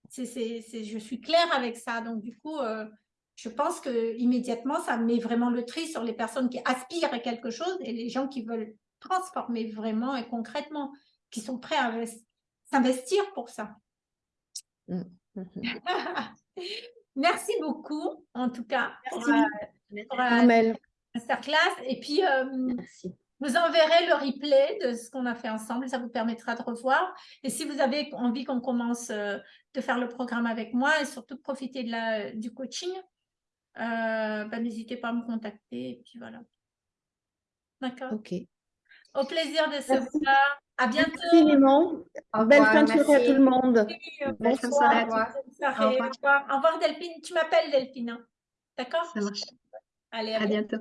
c'est je suis claire avec ça. Donc, du coup, euh, je pense que immédiatement, ça met vraiment le tri sur les personnes qui aspirent à quelque chose et les gens qui veulent transformer vraiment et concrètement, qui sont prêts à s'investir pour ça. Mm. Merci beaucoup, en tout cas, pour, euh, euh, masterclass. Et puis, euh, vous enverrez le replay de ce qu'on a fait ensemble. Ça vous permettra de revoir. Et si vous avez envie qu'on commence de faire le programme avec moi et surtout de profiter de la, du coaching, bah, n'hésitez pas à me contacter. Et puis voilà. D'accord? OK. Au plaisir de se voir. À bientôt. Infiniment. Belle fin de soirée à tout le monde. Bonsoir. Au revoir. Au revoir Delphine. Tu m'appelles Delphine. Hein. D'accord? Ça marche. Allez, à, bientôt.